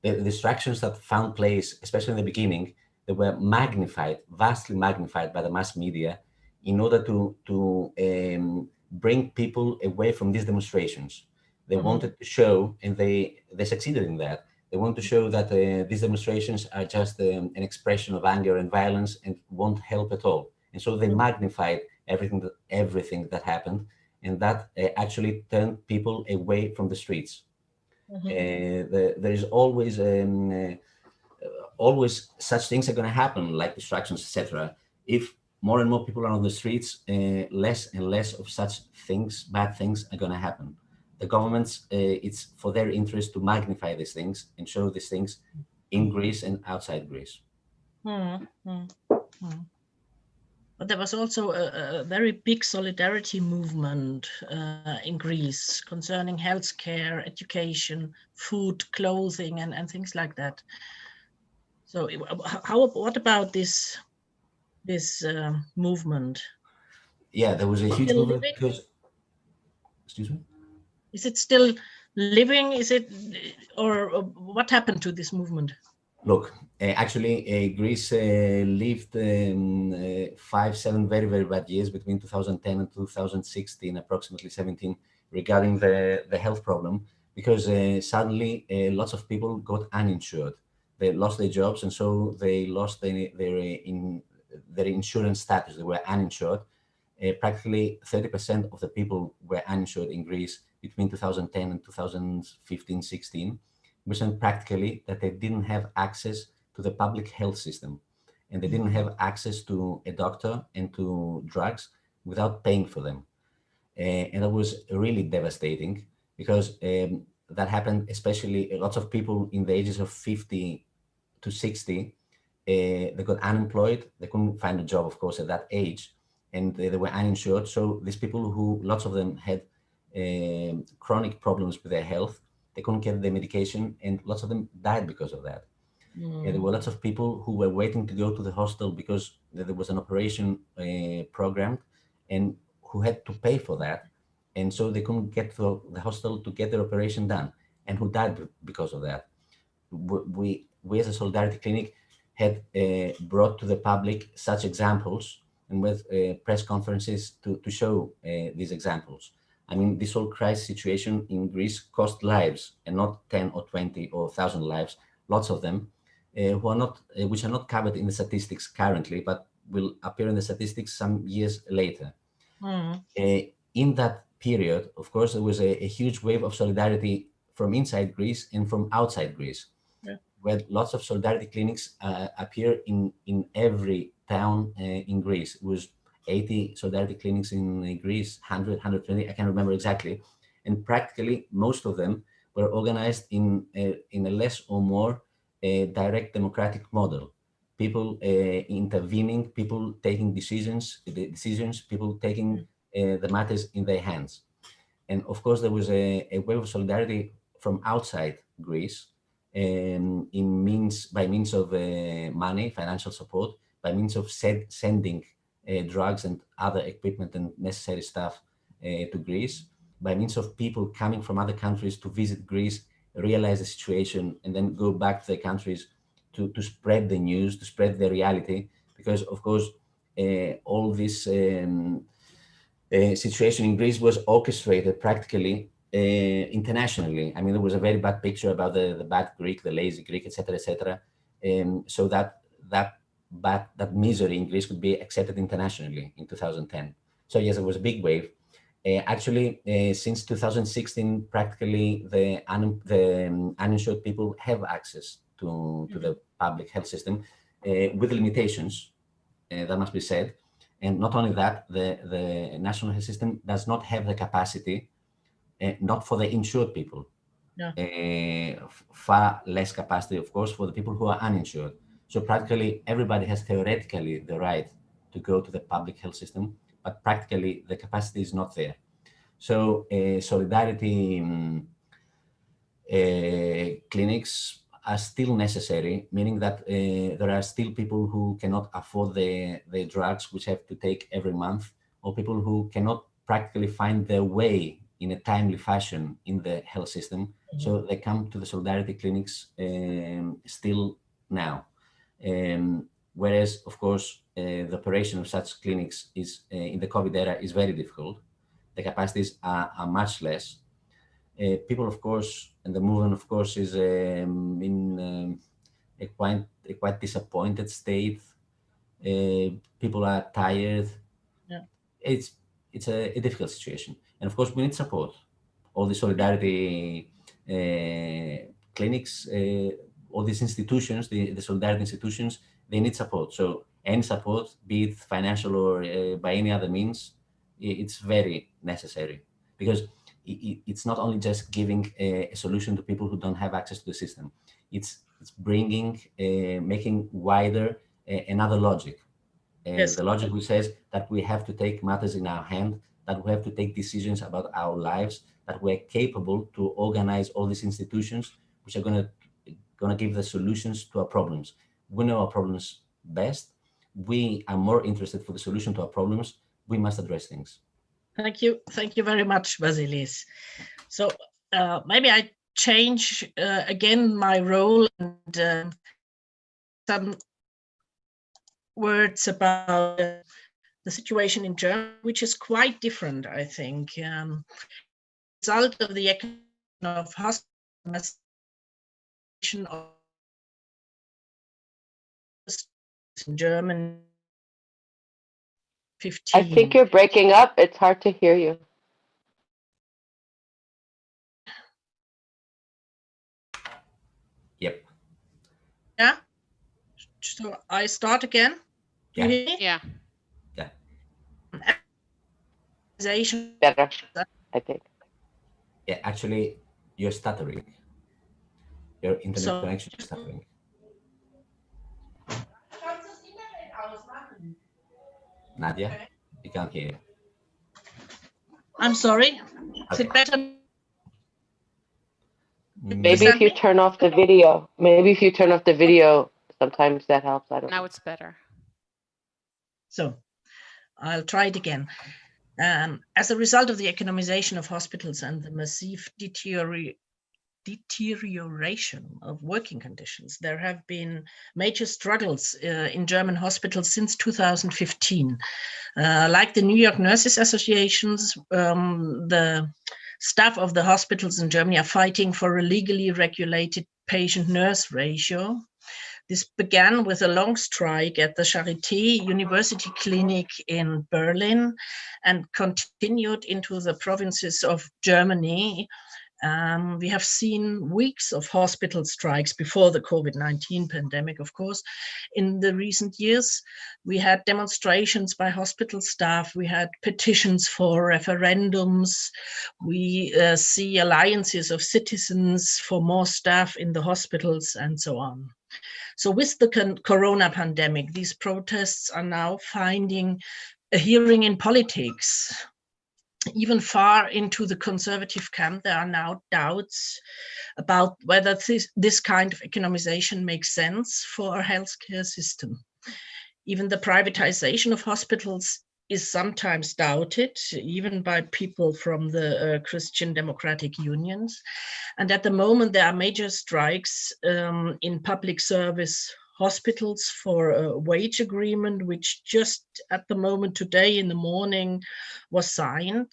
the distractions that found place, especially in the beginning, they were magnified, vastly magnified by the mass media, in order to to um, bring people away from these demonstrations. They mm -hmm. wanted to show, and they, they succeeded in that. They want to show that uh, these demonstrations are just um, an expression of anger and violence and won't help at all. And so they magnified everything that, everything that happened, and that uh, actually turned people away from the streets. Mm -hmm. uh, the, there is always um, uh, always such things are going to happen, like distractions, etc. If more and more people are on the streets, uh, less and less of such things, bad things are going to happen. The governments, uh, it's for their interest to magnify these things and show these things in Greece and outside Greece. Mm -hmm. But there was also a, a very big solidarity movement uh, in Greece concerning healthcare, education, food, clothing, and, and things like that. So how, what about this this uh, movement? Yeah, there was a huge movement because, excuse me? Is it still living? Is it, or, or what happened to this movement? Look, uh, actually, uh, Greece uh, lived um, uh, five, seven very, very bad years between 2010 and 2016, approximately 17, regarding the, the health problem, because uh, suddenly uh, lots of people got uninsured. They lost their jobs, and so they lost their, their in, their insurance status, they were uninsured. Uh, practically 30% of the people were uninsured in Greece between 2010 and 2015-16, which meant practically that they didn't have access to the public health system and they didn't have access to a doctor and to drugs without paying for them. Uh, and that was really devastating because um, that happened especially lots of people in the ages of 50 to 60 uh, they got unemployed. They couldn't find a job, of course, at that age, and they, they were uninsured. So these people who, lots of them had uh, chronic problems with their health, they couldn't get the medication, and lots of them died because of that. Mm. there were lots of people who were waiting to go to the hospital because there was an operation uh, programmed and who had to pay for that. And so they couldn't get to the hospital to get their operation done and who died because of that. We, we as a Solidarity Clinic had uh, brought to the public such examples and with uh, press conferences to, to show uh, these examples. I mean, this whole crisis situation in Greece cost lives and not 10 or 20 or 1,000 lives, lots of them, uh, who are not, uh, which are not covered in the statistics currently, but will appear in the statistics some years later. Mm. in that period, of course, there was a, a, huge wave of solidarity from inside Greece and from outside Greece. Where lots of solidarity clinics uh, appear in, in every town uh, in Greece. It was 80 solidarity clinics in Greece, 100, 120, I can't remember exactly. And practically most of them were organized in a, in a less or more a direct democratic model. People uh, intervening, people taking decisions, the decisions, people taking uh, the matters in their hands. And of course, there was a, a wave of solidarity from outside Greece um, in means by means of uh, money, financial support, by means of sending uh, drugs and other equipment and necessary stuff uh, to Greece, by means of people coming from other countries to visit Greece, realize the situation, and then go back to their countries to, to spread the news, to spread the reality, because of course, uh, all this um, uh, situation in Greece was orchestrated practically internationally. I mean, there was a very bad picture about the, the bad Greek, the lazy Greek, etc., etc. Um, so that that bad that misery in Greece could be accepted internationally in 2010. So yes, it was a big wave. Uh, actually, uh, since 2016, practically the, un the um, uninsured people have access to, to the public health system uh, with limitations, uh, that must be said. And not only that, the, the national health system does not have the capacity, uh, not for the insured people. Uh, far less capacity, of course, for the people who are uninsured. So practically everybody has theoretically the right to go to the public health system, but practically the capacity is not there. So uh, solidarity um, uh, clinics are still necessary, meaning that uh, there are still people who cannot afford the, the drugs which have to take every month, or people who cannot practically find their way in a timely fashion in the health system. Mm -hmm. So they come to the solidarity clinics um, still now. Um, whereas, of course, uh, the operation of such clinics is uh, in the COVID era is very difficult. The capacities are, are much less. Uh, people, of course, and the movement, of course, is um, in um, a quite a quite disappointed state. Uh, people are tired. Yeah. It's it's a, a, difficult situation, and of course, we need support. All the solidarity uh, clinics, uh, all these institutions, the, the solidarity institutions, they need support. So any support, be it financial or uh, by any other means, it's very necessary because it, it's not only just giving a, a, solution to people who don't have access to the system. It's it's bringing, uh, making wider uh, another logic. And yes. the logic which says that we have to take matters in our hand, that we have to take decisions about our lives, that we're capable to organize all these institutions which are going to going to give the solutions to our problems. We know our problems best. We are more interested for the solution to our problems. We must address things. Thank you. Thank you very much, Vasilis. So uh, maybe I change uh, again my role and uh, some words about the situation in Germany, which is quite different, I think. Um, result of the of hospitalization of in German 15. I think you're breaking up. It's hard to hear you. Yep. Yeah. So I start again. Yeah. Yeah. Yeah. Better, I think. Yeah, actually, you're stuttering. Your internet so, connection is stuttering. Nadia, okay. we can't hear you. I'm sorry. Is it better? Mm. Maybe if you turn off the video, maybe if you turn off the video, sometimes that helps. I don't know. now know. it's better. So I'll try it again. Um, as a result of the economization of hospitals and the massive deterioration of working conditions. There have been major struggles uh, in German hospitals since 2015. Uh, like the New York Nurses Associations, um, the staff of the hospitals in Germany are fighting for a legally regulated patient-nurse ratio This began with a long strike at the Charité University Clinic in Berlin and continued into the provinces of Germany. Um, we have seen weeks of hospital strikes before the COVID-19 pandemic, of course. In the recent years, we had demonstrations by hospital staff, we had petitions for referendums, we uh, see alliances of citizens for more staff in the hospitals and so on. So with the corona pandemic, these protests are now finding a hearing in politics. Even far into the conservative camp, there are now doubts about whether this, this kind of economization makes sense for a healthcare system. Even the privatization of hospitals is sometimes doubted, even by people from the uh, Christian Democratic Unions. And at the moment, there are major strikes um, in public service hospitals for a wage agreement, which just at the moment today in the morning was signed.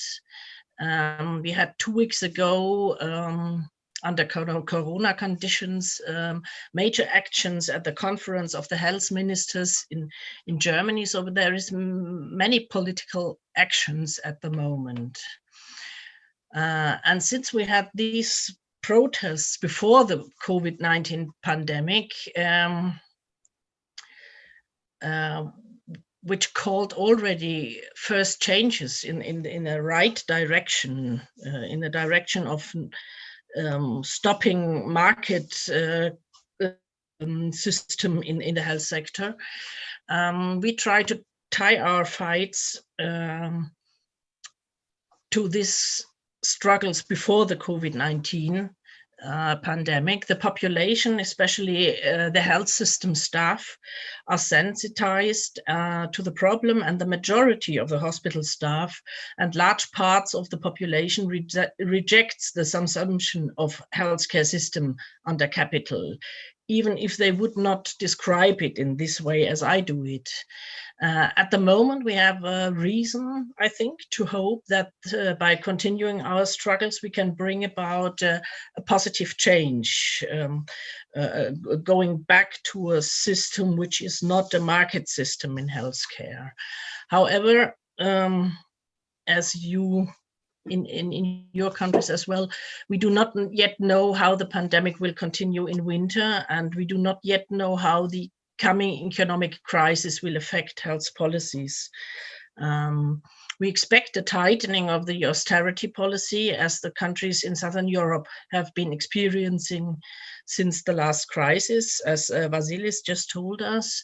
Um, we had two weeks ago um, under corona conditions, um, major actions at the conference of the health ministers in, in Germany. So there is many political actions at the moment. Uh, and since we had these protests before the COVID-19 pandemic, um, uh, which called already first changes in in in the right direction, uh, in the direction of um, stopping market uh, um, system in, in the health sector. Um, we try to tie our fights um, to these struggles before the COVID-19 uh, pandemic, the population, especially uh, the health system staff, are sensitized uh, to the problem and the majority of the hospital staff and large parts of the population re rejects the assumption of healthcare system under capital, even if they would not describe it in this way as I do it. Uh, at the moment, we have a reason, I think, to hope that uh, by continuing our struggles, we can bring about uh, a positive change, um, uh, uh, going back to a system which is not a market system in healthcare. However, um, as you in, in, in your countries as well. We do not yet know how the pandemic will continue in winter, and we do not yet know how the coming economic crisis will affect health policies. Um, we expect a tightening of the austerity policy as the countries in Southern Europe have been experiencing since the last crisis, as uh, Vasilis just told us.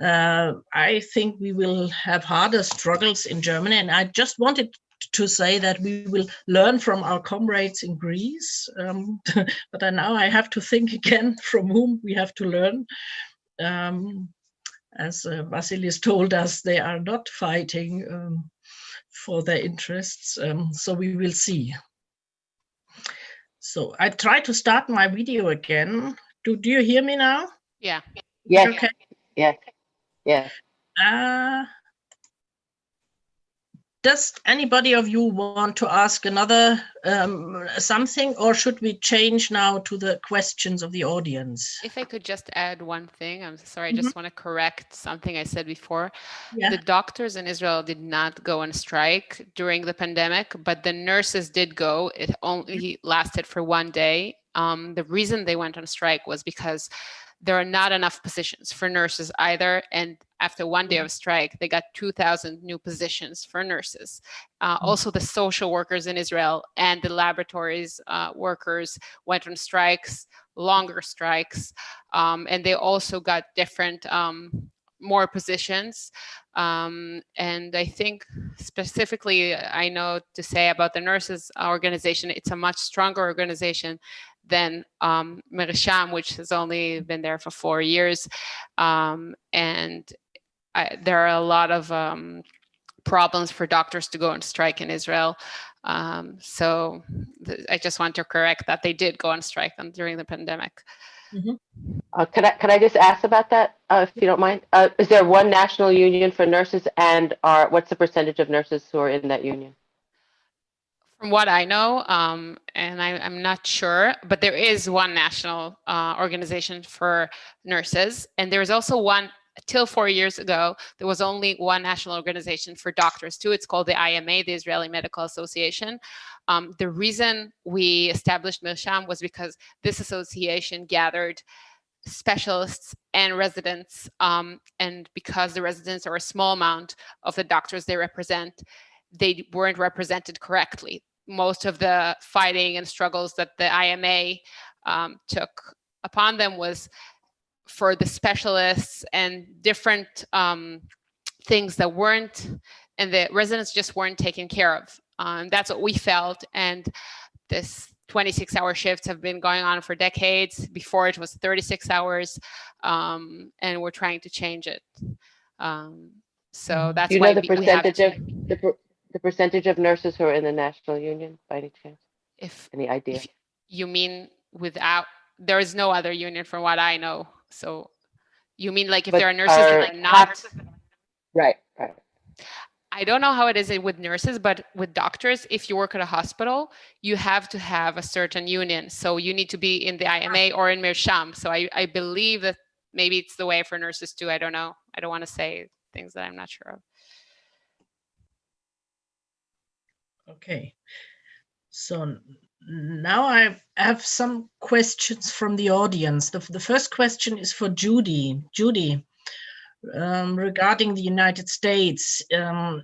Uh, I think we will have harder struggles in Germany, and I just wanted to say that we will learn from our comrades in Greece, um, but now I have to think again from whom we have to learn um, as uh, Vasilis told us, they are not fighting um, for their interests. Um, so we will see. So I try to start my video again. Do, do you hear me now? Yeah. Yeah. Okay. Yes. Yes. Uh, does anybody of you want to ask another um, something or should we change now to the questions of the audience? If I could just add one thing, I'm sorry, I Mm-hmm. just want to correct something I said before. Yeah. The doctors in Israel did not go on strike during the pandemic, but the nurses did go. It only lasted for one day. Um, the reason they went on strike was because there are not enough positions for nurses either. And after one day of strike, they got 2,000 new positions for nurses. Uh, also, the social workers in Israel and the laboratories uh, workers went on strikes, longer strikes, um, and they also got different, um, more positions. Um, and I think specifically, I know to say about the nurses organization, it's a much stronger organization than um, which has only been there for four years. Um, and I, there are a lot of um, problems for doctors to go on strike in Israel. Um, so I just want to correct that they did go on strike during the pandemic. Uh, could I, could I just ask about that, uh, if you don't mind? Uh, is there one national union for nurses and are, what's the percentage of nurses who are in that union? From what I know, um, and I, am not sure, but there is one national uh, organization for nurses, and there is also one till four years ago, there was only one national organization for doctors too. It's called the IMA, the Israeli Medical Association. Um, the reason we established Mirsham was because this association gathered specialists and residents, um, and because the residents are a small amount of the doctors they represent, they weren't represented correctly. Most of the fighting and struggles that the IMA um, took upon them was for the specialists and different um, things that weren't, and the residents just weren't taken care of. Um, that's what we felt. And this 26 hour shifts have been going on for decades. Before it was 36 hours, um, and we're trying to change it. Um, so mm-hmm. that's Do you why know the percentage of the, per, the percentage of nurses who are in the national union by any chance? If any idea? If you mean without, there is no other union from what I know. So you mean like if But there are nurses are that are not, Right, right. I don't know how it is with nurses, but with doctors, if you work at a hospital, you have to have a certain union. So you need to be in the IMA or in Mirsham. So I, I believe that maybe it's the way for nurses too. I don't know. I don't want to say things that I'm not sure of. Okay. So now I have some questions from the audience. The, the first question is for Judy. Judy, um, regarding the United States, um,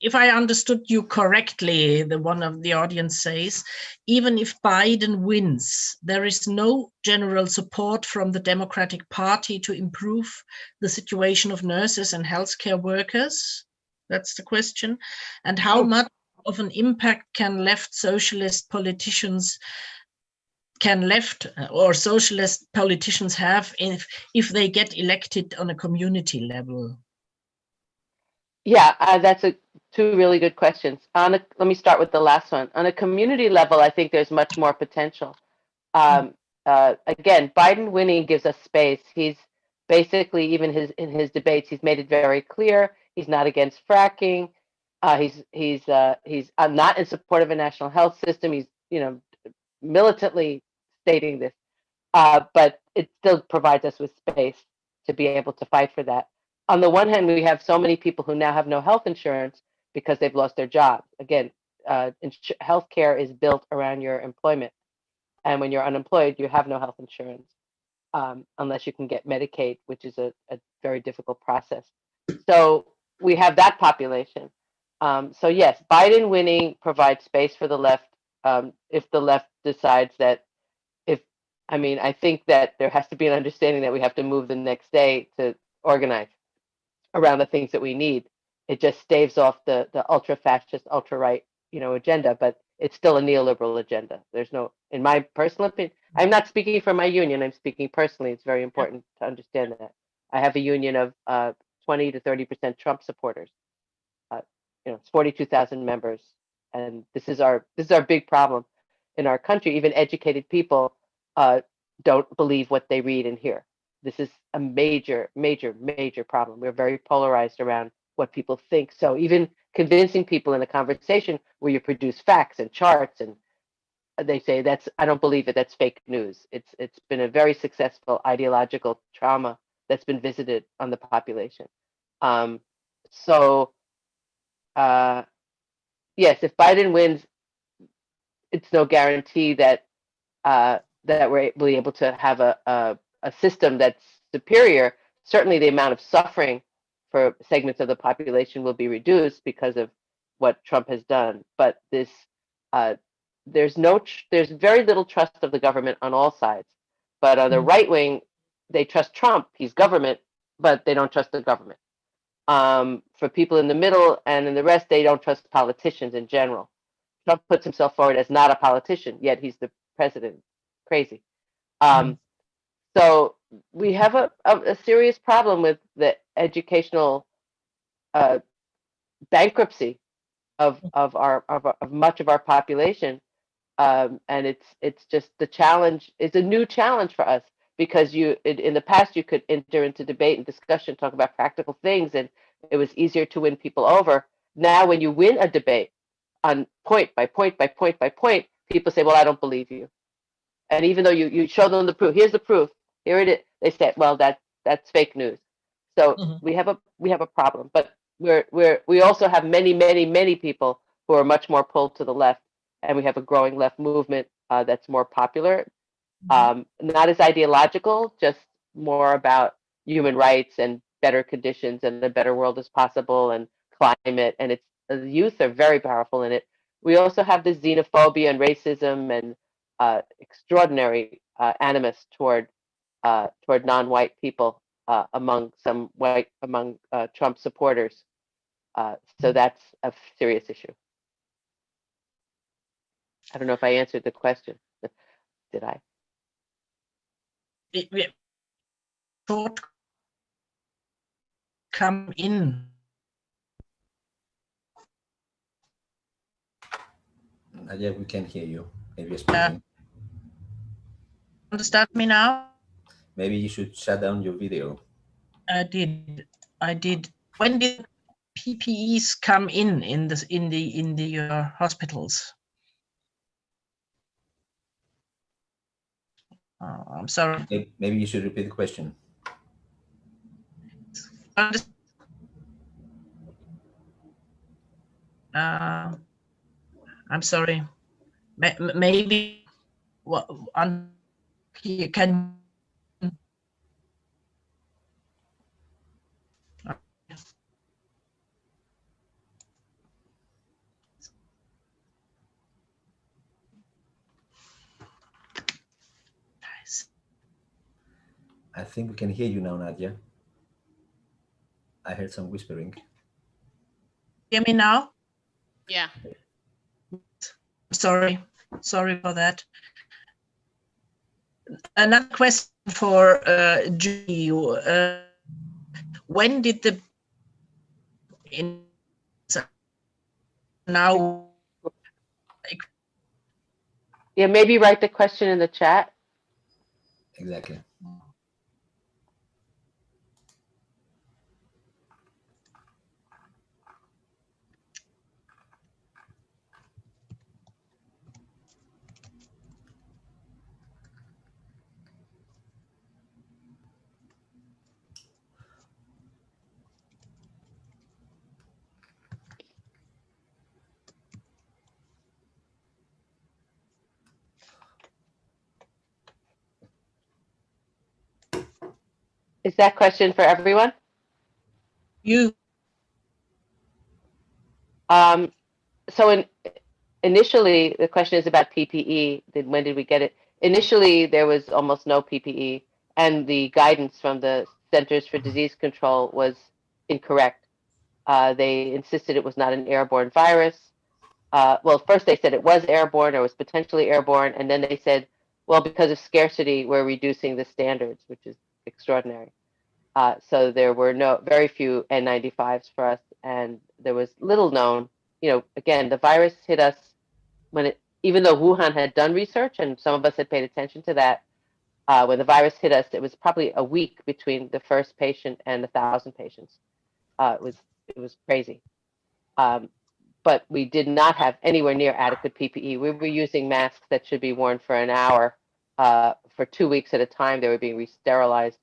if I understood you correctly, the one of the audience says, even if Biden wins, there is no general support from the Democratic Party to improve the situation of nurses and healthcare workers. That's the question. And how much of an impact can left socialist politicians can left uh, or socialist politicians have if if they get elected on a community level? Yeah uh, that's a two really good questions. On a, let me start with the last one. On a community level i think there's much more potential. Um, uh, again biden winning gives us space. He's basically even his in his debates he's made it very clear. He's not against fracking. Uh, he's he's uh, he's I'm not in support of a national health system. He's you know militantly stating this, uh, but it still provides us with space to be able to fight for that. On the one hand, we have so many people who now have no health insurance because they've lost their job. Again, uh, healthcare is built around your employment, and when you're unemployed, you have no health insurance um, unless you can get Medicaid, which is a, a very difficult process. So we have that population. Um, so yes, Biden winning provides space for the left um, if the left decides that I mean I think that there has to be an understanding that we have to move the next day to organize around the things that we need. It just staves off the the ultra fascist, ultra right, you know, agenda, but it's still a neoliberal agenda. There's no, in my personal opinion, I'm not speaking for my union. I'm speaking personally. It's very important to understand that. I have a union of uh, 20 to 30 percent Trump supporters you know, it's 42,000 members. And this is our this is our big problem in our country. Even educated people uh, don't believe what they read and hear. This is a major, major, major problem. We're very polarized around what people think. So even convincing people in a conversation where you produce facts and charts and they say that's I don't believe it. That's fake news. It's it's been a very successful ideological trauma that's been visited on the population. Um, so uh, yes, if Biden wins, it's no guarantee that uh, that we're able to have a, a, a system that's superior. Certainly, the amount of suffering for segments of the population will be reduced because of what Trump has done. But this, uh, there's no, there's very little trust of the government on all sides. But on the mm-hmm. right wing, they trust Trump. He's government, but they don't trust the government um, for people in the middle and in the rest, they don't trust politicians in general. Trump puts himself forward as not a politician, yet he's the president. Crazy. Um, mm. So we have a, a, a, serious problem with the educational uh, bankruptcy of of our of, of much of our population, um, and it's it's just the challenge is a new challenge for us because you in the past you could enter into debate and discussion, talk about practical things, and it was easier to win people over. Now, when you win a debate, on point by point by point by point, people say, well, I don't believe you. And even though you, you show them the proof, here's the proof, here it is, they say, well, that, that's fake news. So Mhm. we have a, we have a problem, but we're, we're, we also have many, many, many people who are much more pulled to the left. And we have a growing left movement uh, that's more popular, um, not as ideological, just more about human rights and better conditions and a better world as possible and climate. And it's the youth are very powerful in it. We also have the xenophobia and racism and uh, extraordinary uh, animus toward uh, toward non-white people uh, among some white among uh, Trump supporters. Uh, so that's a serious issue. I don't know if I answered the question. Did I? it, it thought come in. Nadia, we can hear you. Maybe you're speaking. Understand me now? Maybe you should shut down your video. I did. I did. When did PPEs come in in this in the in the uh, hospitals? Oh, I'm sorry. Maybe you should repeat the question. Uh, I'm sorry. Ma- m- Maybe what on here can I think we can hear you now, Nadia. I heard some whispering. hear me now? Yeah. Sorry, sorry for that. Another question for uh, Julie. Uh, when did the in now Yeah, maybe write the question in the chat. Exactly. Is that question for everyone? you Um, so in, initially, the question is about PPE. Then when did we get it? Initially, there was almost no PPE, and the guidance from the Centers for Disease Control was incorrect. Uh, they insisted it was not an airborne virus. Uh, well, first they said it was airborne or was potentially airborne, and then they said, well, because of scarcity, we're reducing the standards, which is extraordinary. Uh, so there were no very few N95s for us, and there was little known. You know, again, the virus hit us when it, even though Wuhan had done research and some of us had paid attention to that. Uh, when the virus hit us, it was probably a week between the first patient and a thousand patients. Uh, it was it was crazy, um, but we did not have anywhere near adequate PPE. We were using masks that should be worn for an hour uh, for two weeks at a time. They were being re-sterilized.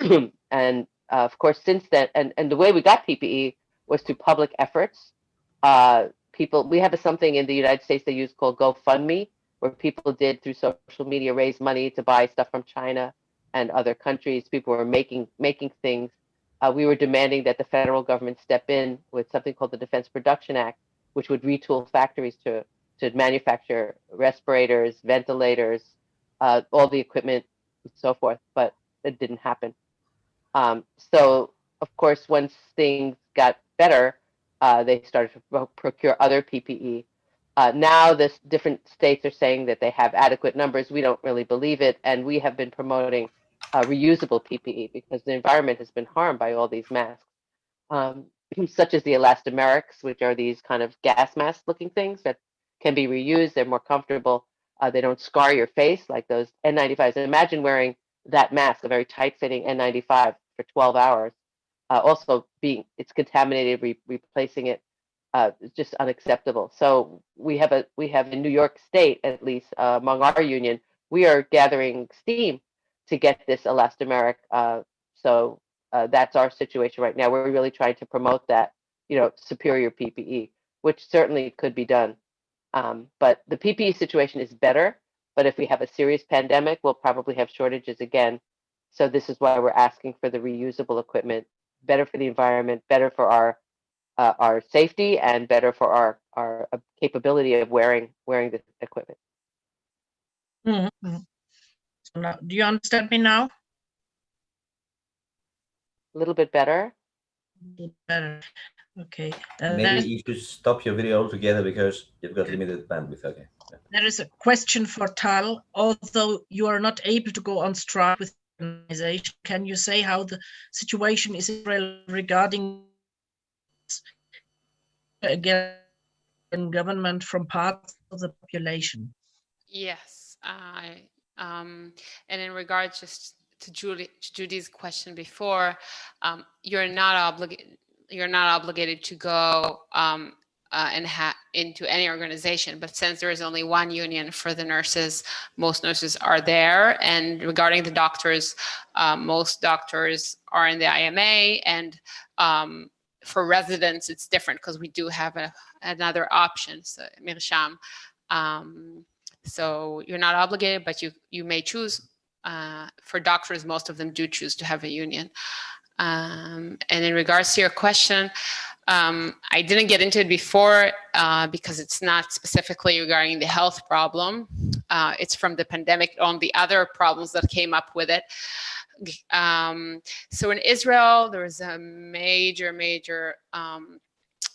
and uh, of course, since then, and, and the way we got PPE was through public efforts. Uh, people, we have something in the United States they use called GoFundMe, where people did through social media raise money to buy stuff from China and other countries. People were making making things. Uh, we were demanding that the federal government step in with something called the Defense Production Act, which would retool factories to to manufacture respirators, ventilators, uh, all the equipment, and so forth. But it didn't happen. Um, so, of course, once things got better, uh, they started to pro- procure other PPE. Uh, now, this different states are saying that they have adequate numbers. We don't really believe it, and we have been promoting uh, reusable PPE because the environment has been harmed by all these masks, um, such as the elastomerics, which are these kind of gas mask-looking things that can be reused. They're more comfortable. Uh, they don't scar your face like those N95s. And Imagine wearing that mask, a very tight-fitting N95 for 12 hours. Uh, also being it's contaminated, re- replacing it uh, just unacceptable. So we have a we have in New York State, at least uh, among our union, we are gathering steam to get this elastomeric. Uh, so uh, that's our situation right now. We're really trying to promote that, you know, superior PPE, which certainly could be done. Um, but the PPE situation is better. But if we have a serious pandemic, we'll probably have shortages again. So this is why we're asking for the reusable equipment, better for the environment, better for our uh, our safety and better for our our uh, capability of wearing wearing the equipment. Mm -hmm. So now, do you understand me now? A little bit better. Better. Okay. Uh, Maybe you should stop your video altogether because you've got limited bandwidth. Okay. There is a question for Tal. Although you are not able to go on strike with the organization, can you say how the situation is regarding again government from parts of the population. Yes, I um, and in regards just to Julie, Judy's question before, um, you're not obligated you're not obligated to go um, uh, and into any organization. But since there is only one union for the nurses, most nurses are there. And regarding the doctors, uh, most doctors are in the IMA and um, for residents, it's different because we do have a, another option, so Mirsham. Um, so you're not obligated, but you, you may choose. Uh, for doctors, most of them do choose to have a union. Um, and in regards to your question, um, I didn't get into it before uh, because it's not specifically regarding the health problem. Uh, it's from the pandemic on the other problems that came up with it. Um, so in Israel, there is a major, major um,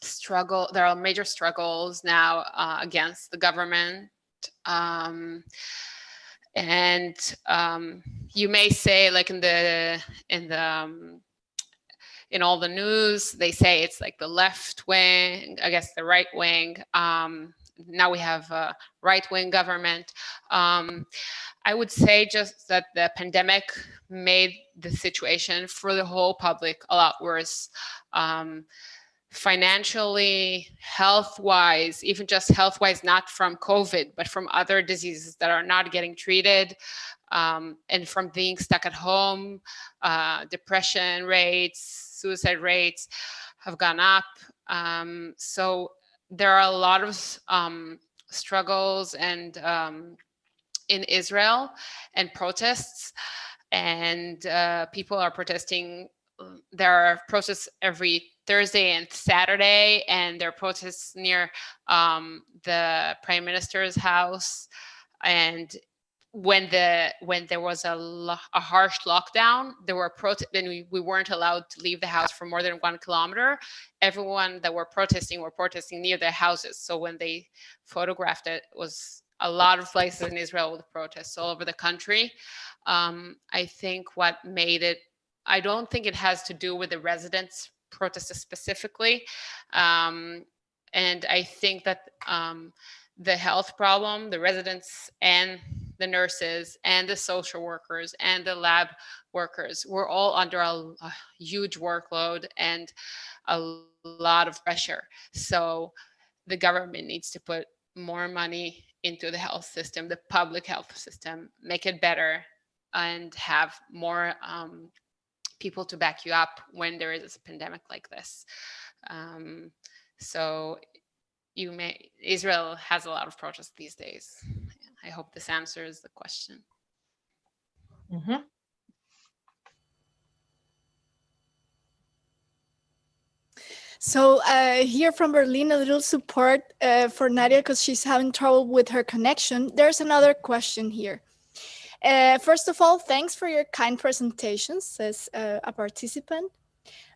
struggle. There are major struggles now uh, against the government. Um, and um, you may say like in the, in the, um, in all the news, they say it's like the left wing, I guess the right wing. Um, now we have a right wing government. Um, I would say just that the pandemic made the situation for the whole public a lot worse. Um, financially, health-wise, even just health-wise, not from COVID, but from other diseases that are not getting treated, um, and from being stuck at home, uh, depression rates, suicide rates have gone up. Um, so there are a lot of um, struggles and um, in Israel and protests and uh, people are protesting. There are protests every Thursday and Saturday, and there are protests near um, the prime minister's house. And when the when there was a, a harsh lockdown, there were and we, we weren't allowed to leave the house for more than one kilometer. Everyone that were protesting were protesting near their houses. So when they photographed it, it was a lot of places in Israel with protests all over the country. Um, I think what made it, I don't think it has to do with the residents protests specifically. Um, and I think that um, the health problem, the residents and the nurses and the social workers and the lab workers were all under a, a huge workload and a lot of pressure. So the government needs to put more money into the health system, the public health system, make it better and have more um, people to back you up when there is a pandemic like this. Um, so you may, Israel has a lot of protests these days. I hope this answers the question. Mm -hmm. So uh, here from Berlin, a little support uh, for Nadia because she's having trouble with her connection. There's another question here. Uh, first of all, thanks for your kind presentation, says uh, a participant.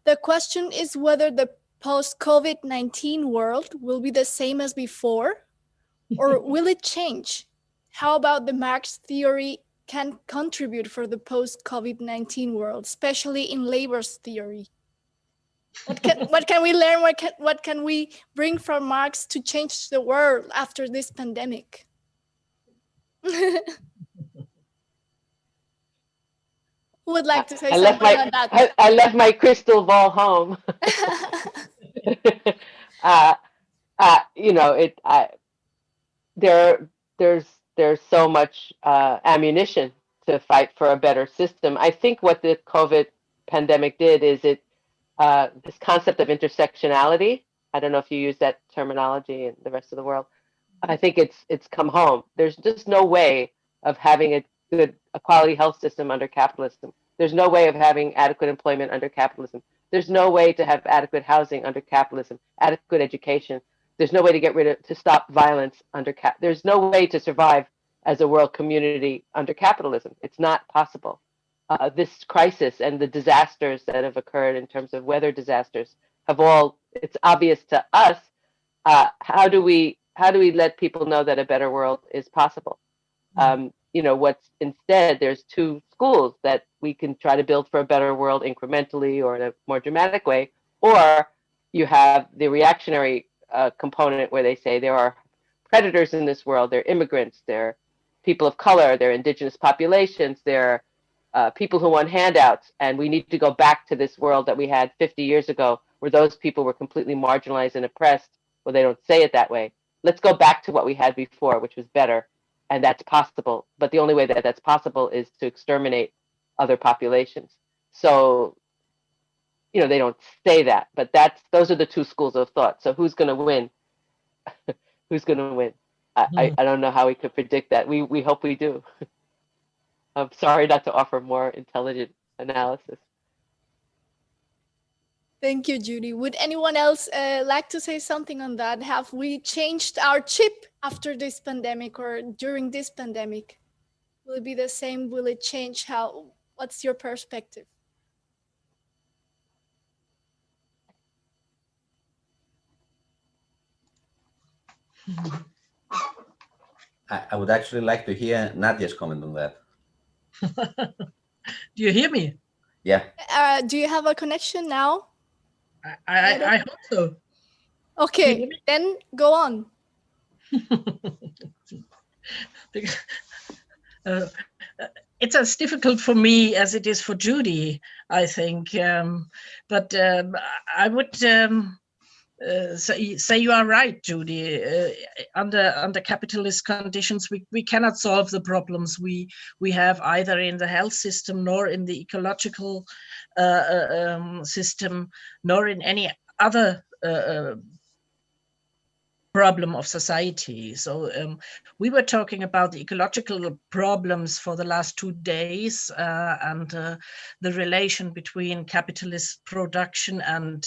The question is whether the post-COVID-19 world will be the same as before or will it change? How about the Marx theory can contribute for the post-COVID-19 world, especially in labor's theory? What can, what can we learn? What can, what can we bring from Marx to change the world after this pandemic? Who would like to say I something my, on that? I, I, left my crystal ball home. uh, uh, you know, it, I, there, there's, there's so much uh, ammunition to fight for a better system. I think what the COVID pandemic did is it, uh, this concept of intersectionality. I don't know if you use that terminology in the rest of the world. I think it's it's come home. There's just no way of having a good a quality health system under capitalism. There's no way of having adequate employment under capitalism. There's no way to have adequate housing under capitalism, adequate education. There's no way to get rid of to stop violence under cap. There's no way to survive as a world community under capitalism. It's not possible. Uh, this crisis and the disasters that have occurred in terms of weather disasters have all. It's obvious to us. Uh, how do we how do we let people know that a better world is possible? Um, you know, what's instead, there's two schools that we can try to build for a better world incrementally or in a more dramatic way, or you have the reactionary uh, component where they say there are predators in this world, they're immigrants, they're people of color, they're indigenous populations, they're uh, people who want handouts, and we need to go back to this world that we had 50 years ago where those people were completely marginalized and oppressed. Well, they don't say it that way, let's go back to what we had before, which was better. And that's possible. But the only way that that's possible is to exterminate other populations. So, you know, they don't say that, but that's those are the two schools of thought. So who's going to win? who's going to win? I, I, I don't know how we could predict that. We we hope we do. I'm sorry not to offer more intelligent analysis. Thank you, Judy. Would anyone else uh, like to say something on that? Have we changed our chip after this pandemic or during this pandemic? Will it be the same? Will it change how? What's your perspective? I, I would actually like to hear Nadia's comment on that. Do you hear me? Yeah. Uh, do you have a connection now? I, I, I hope so. Okay, then go on. uh, it's as difficult for me as it is for Judy, I think. Um, but um, I would um, uh, say, you are right, Judy. Uh, under under capitalist conditions, we, we cannot solve the problems we we have either in the health system nor in the ecological uh, uh um, system nor in any other uh, problem of society. So um, we were talking about the ecological problems for the last two days and the relation between capitalist production and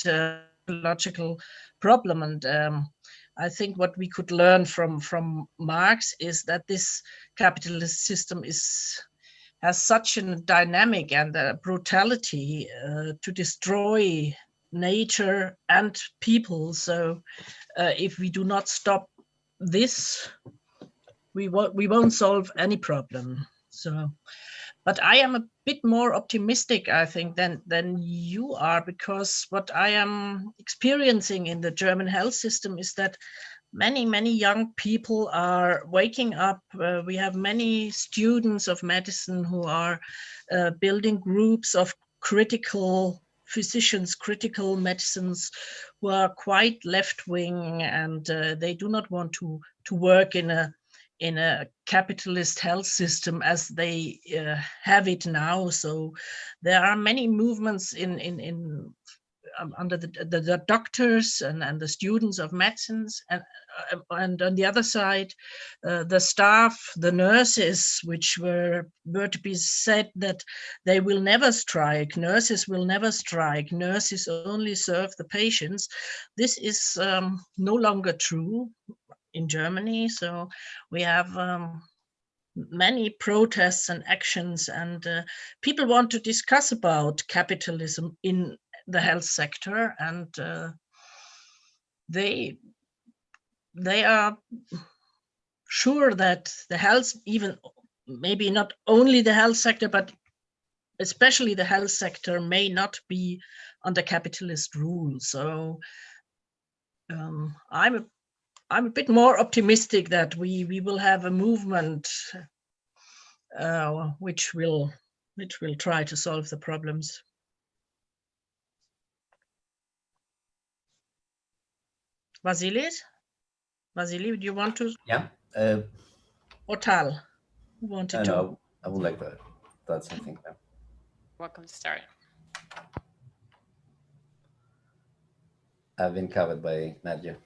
ecological problem. And um, I think what we could learn from from Marx is that this capitalist system is has such a dynamic and a brutality uh, to destroy nature and people. So uh, if we do not stop this, we won't we won't solve any problem. So, but I am a bit more optimistic, I think, than than you are, because what I am experiencing in the German health system is that many many young people are waking up. Uh, we have many students of medicine who are uh, building groups of critical physicians, critical medicines who are quite left-wing and uh, they do not want to, to work in a in a capitalist health system as they uh, have it now. So there are many movements in, in, in um, under the, the, the, doctors and, and the students of medicines and, uh, and on the other side, uh, the staff, the nurses, which were, were to be said that they will never strike, nurses will never strike, nurses only serve the patients. This is um, no longer true in Germany. So we have um, many protests and actions and uh, people want to discuss about capitalism in the health sector and uh, they they are sure that the health even maybe not only the health sector but especially the health sector may not be under capitalist rule so um, i'm i'm a bit more optimistic that we we will have a movement uh, which will which will try to solve the problems Vasilis? Vasily, do you want to? Yeah. Uh, or Tal? Who wanted I, to? know, I would like that. That's something. Yeah. Welcome to start. I've been covered by Nadia.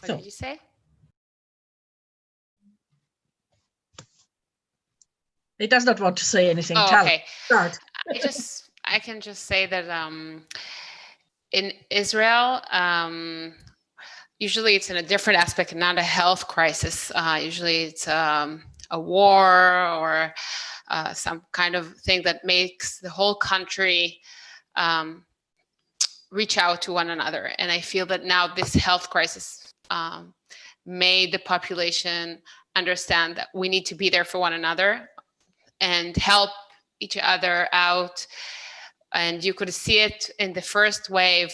What So- did you say? He does not want to say anything. Oh, okay. start. I just I can just say that um, in Israel, um, usually it's in a different aspect, not a health crisis. Uh, usually it's um, a war or uh, some kind of thing that makes the whole country um, reach out to one another. And I feel that now this health crisis um, made the population understand that we need to be there for one another and help each other out. And you could see it in the first wave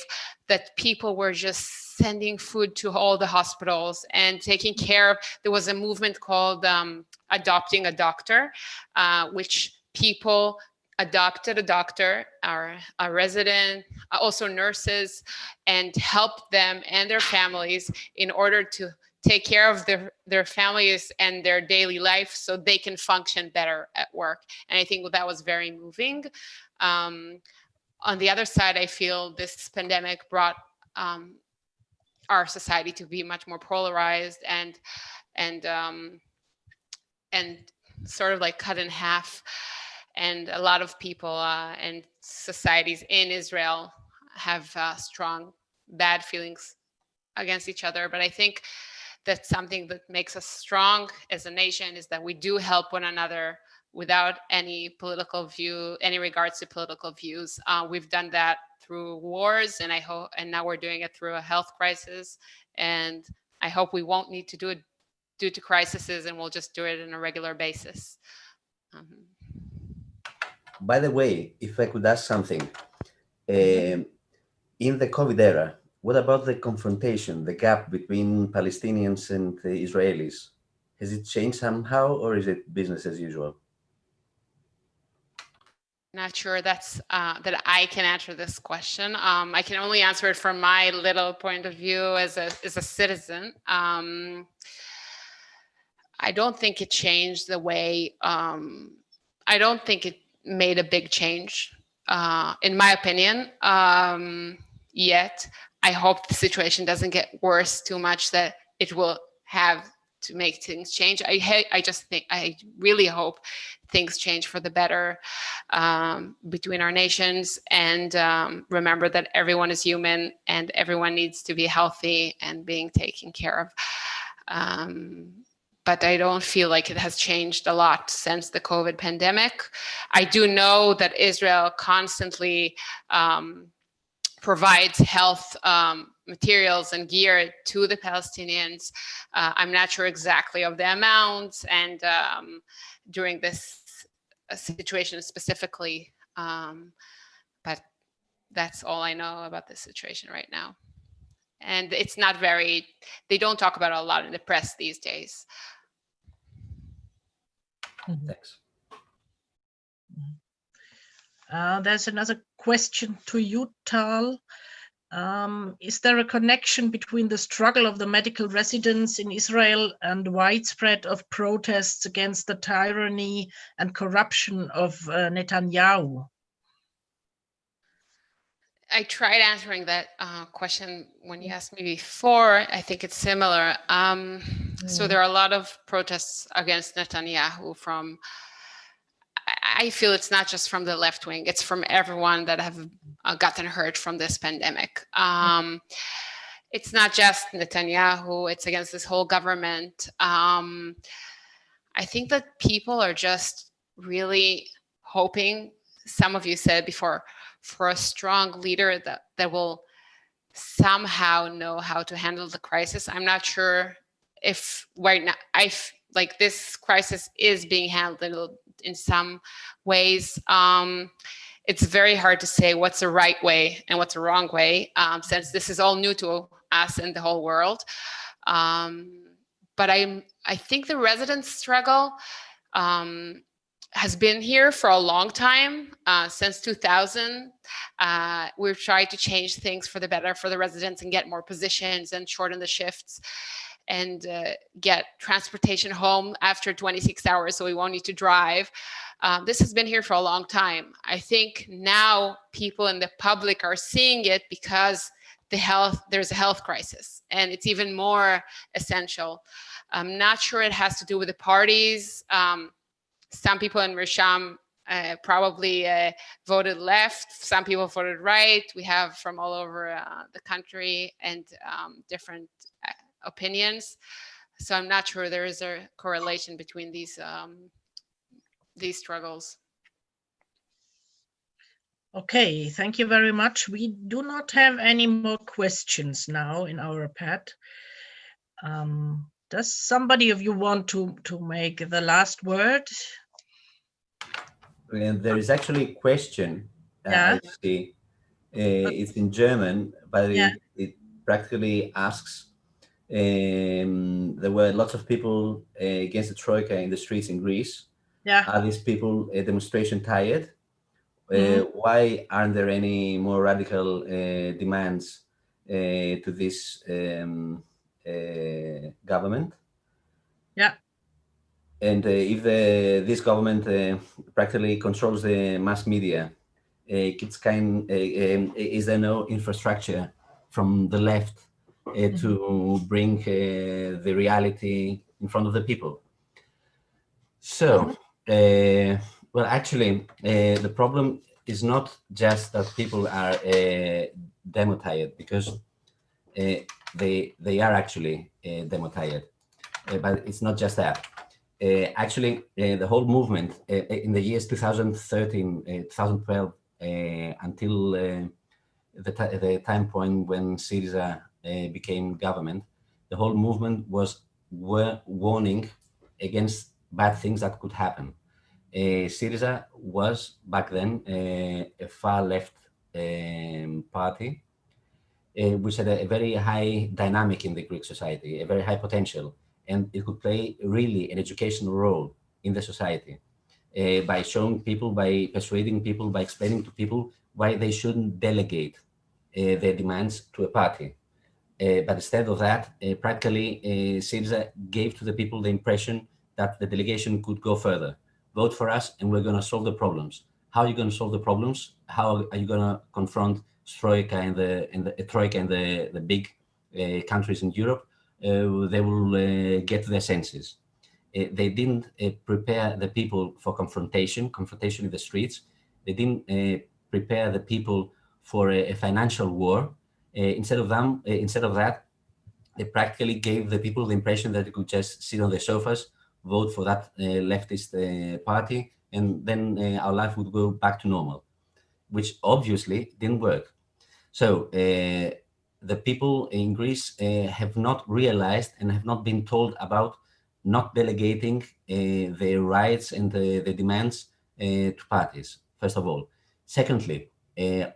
that people were just sending food to all the hospitals and taking care of. There was a movement called um, Adopting a Doctor, uh, which people adopted a doctor, our, a resident, uh, also nurses, and helped them and their families in order to take care of their, their families and their daily life so they can function better at work. And I think that was very moving. Um, on the other side, I feel this pandemic brought um, our society to be much more polarized and and um, and sort of like cut in half. And a lot of people uh, and societies in Israel have uh, strong bad feelings against each other. But I think that something that makes us strong as a nation is that we do help one another without any political view, any regards to political views. Uh, we've done that through wars, and I hope, and now we're doing it through a health crisis. And I hope we won't need to do it due to crises, and we'll just do it on a regular basis. Um, By the way, if I could ask something, um, in the COVID era, what about the confrontation, the gap between Palestinians and Israelis? Has it changed somehow, or is it business as usual? not sure that's uh, that I can answer this question. Um, I can only answer it from my little point of view as a as a citizen. Um, I don't think it changed the way. Um, I don't think it made a big change, uh, in my opinion. Um, yet, I hope the situation doesn't get worse too much that it will have to make things change. I I just think I really hope things change for the better um, between our nations and um, remember that everyone is human and everyone needs to be healthy and being taken care of. Um, but I don't feel like it has changed a lot since the COVID pandemic. I do know that Israel constantly um, provides health um, materials and gear to the Palestinians. Uh, I'm not sure exactly of the amounts and um, during this uh, situation specifically, um, but that's all I know about this situation right now. And it's not very, they don't talk about a lot in the press these days. Thanks. Uh, there's another question to you, Tal. Um, is there a connection between the struggle of the medical residents in Israel and widespread of protests against the tyranny and corruption of uh, Netanyahu? I tried answering that uh, question when you asked me before. I think it's similar. Um, So Mm. there are a lot of protests against Netanyahu from, I- I feel it's not just from the left wing, it's from everyone that have uh, gotten hurt from this pandemic. Um, it's not just Netanyahu, it's against this whole government. Um, I think that people are just really hoping, some of you said before, for a strong leader that, that will somehow know how to handle the crisis. I'm not sure if right now, I like this crisis is being handled in some ways. Um, it's very hard to say what's the right way and what's the wrong way, um, since this is all new to us and the whole world. Um, but I, I think the residents struggle. Um, has been here for a long time, uh, since 2000. Uh, we've tried to change things for the better for the residents and get more positions and shorten the shifts and uh, get transportation home after 26 hours so we won't need to drive. Um, this has been here for a long time. I think now people in the public are seeing it because the health there's a health crisis and it's even more essential. I'm not sure it has to do with the parties. Um, some people in Mirsham uh, probably uh, voted left. Some people voted right. We have from all over uh, the country and um, different uh, opinions. So I'm not sure there is a correlation between these um, these struggles. Okay, thank you very much. We do not have any more questions now in our pad. Um, does somebody of you want to, to make the last word? And there is actually a question. uh, Yeah. See. Uh, it's in German, but Yeah. it, it practically asks. Um, there were lots of people uh, against the troika in the streets in Greece. Yeah, Are these people a demonstration tired? Uh, Mhm. Why aren't there any more radical uh, demands uh, to this um, uh, government? Yeah. And uh, if the, this government uh, practically controls the mass media, uh, it's kind, uh, um, is there no infrastructure from the left uh, to bring uh, the reality in front of the people? So, uh, well, actually, uh, the problem is not just that people are uh, demo because uh, they they are actually uh, demo tired, uh, but it's not just that. Uh, actually, uh, the whole movement uh, in the years 2013, uh, 2012, uh, until uh, the, the time point when Syriza uh, became government, the whole movement was warning against bad things that could happen. Uh, Syriza was back then uh, a far left um, party, uh, which had a, a very high dynamic in the Greek society, a very high potential, and it could play really an educational role in the society uh, by showing people, by persuading people, by explaining to people why they shouldn't delegate uh, their demands to a party. Uh, but instead of that, uh, practically, uh, Syriza gave to the people the impression that the delegation could go further. Vote for us and we're going to solve the problems. How are you going to solve the problems? How are you going to confront Troika and the, and the Troika and the, the big uh, countries in Europe? Uh, they will uh, get their senses. They didn't prepare the people for confrontation, confrontation in the streets. They didn't prepare the people for a, a financial war. Instead of them, instead of that, they practically gave the people the impression that they could just sit on their sofas, vote for that uh, leftist uh, party, and then uh, our life would go back to normal, which obviously didn't work. So uh, the people in Greece uh, have not realized and have not been told about not delegating uh, their rights and the, the demands to parties, first of all. Secondly,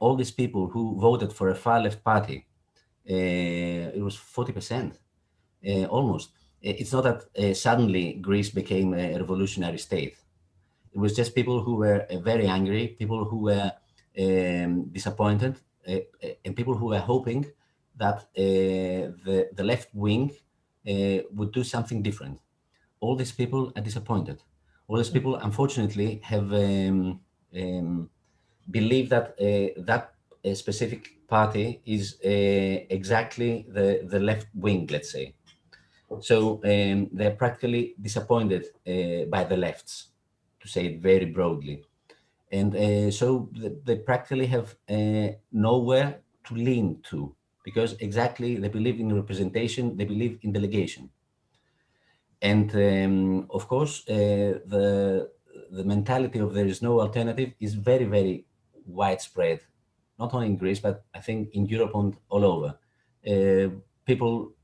all these people who voted for a far left party, it was 40%, uh, almost. It's not that uh, suddenly Greece became a revolutionary state. It was just people who were uh, very angry, people who were um, disappointed, and people who were hoping that uh, the, the left wing would do something different. All these people are disappointed. All these people, unfortunately, have um, um, believed that that specific party is exactly the, the left wing, let's say. So um, they're practically disappointed by the lefts, to say it very broadly. And uh, so they practically have uh, nowhere to lean to because exactly they believe in representation, they believe in delegation. And um, of course, uh, the, the mentality of there is no alternative is very, very widespread, not only in Greece, but I think in Europe and all over. Uh, people,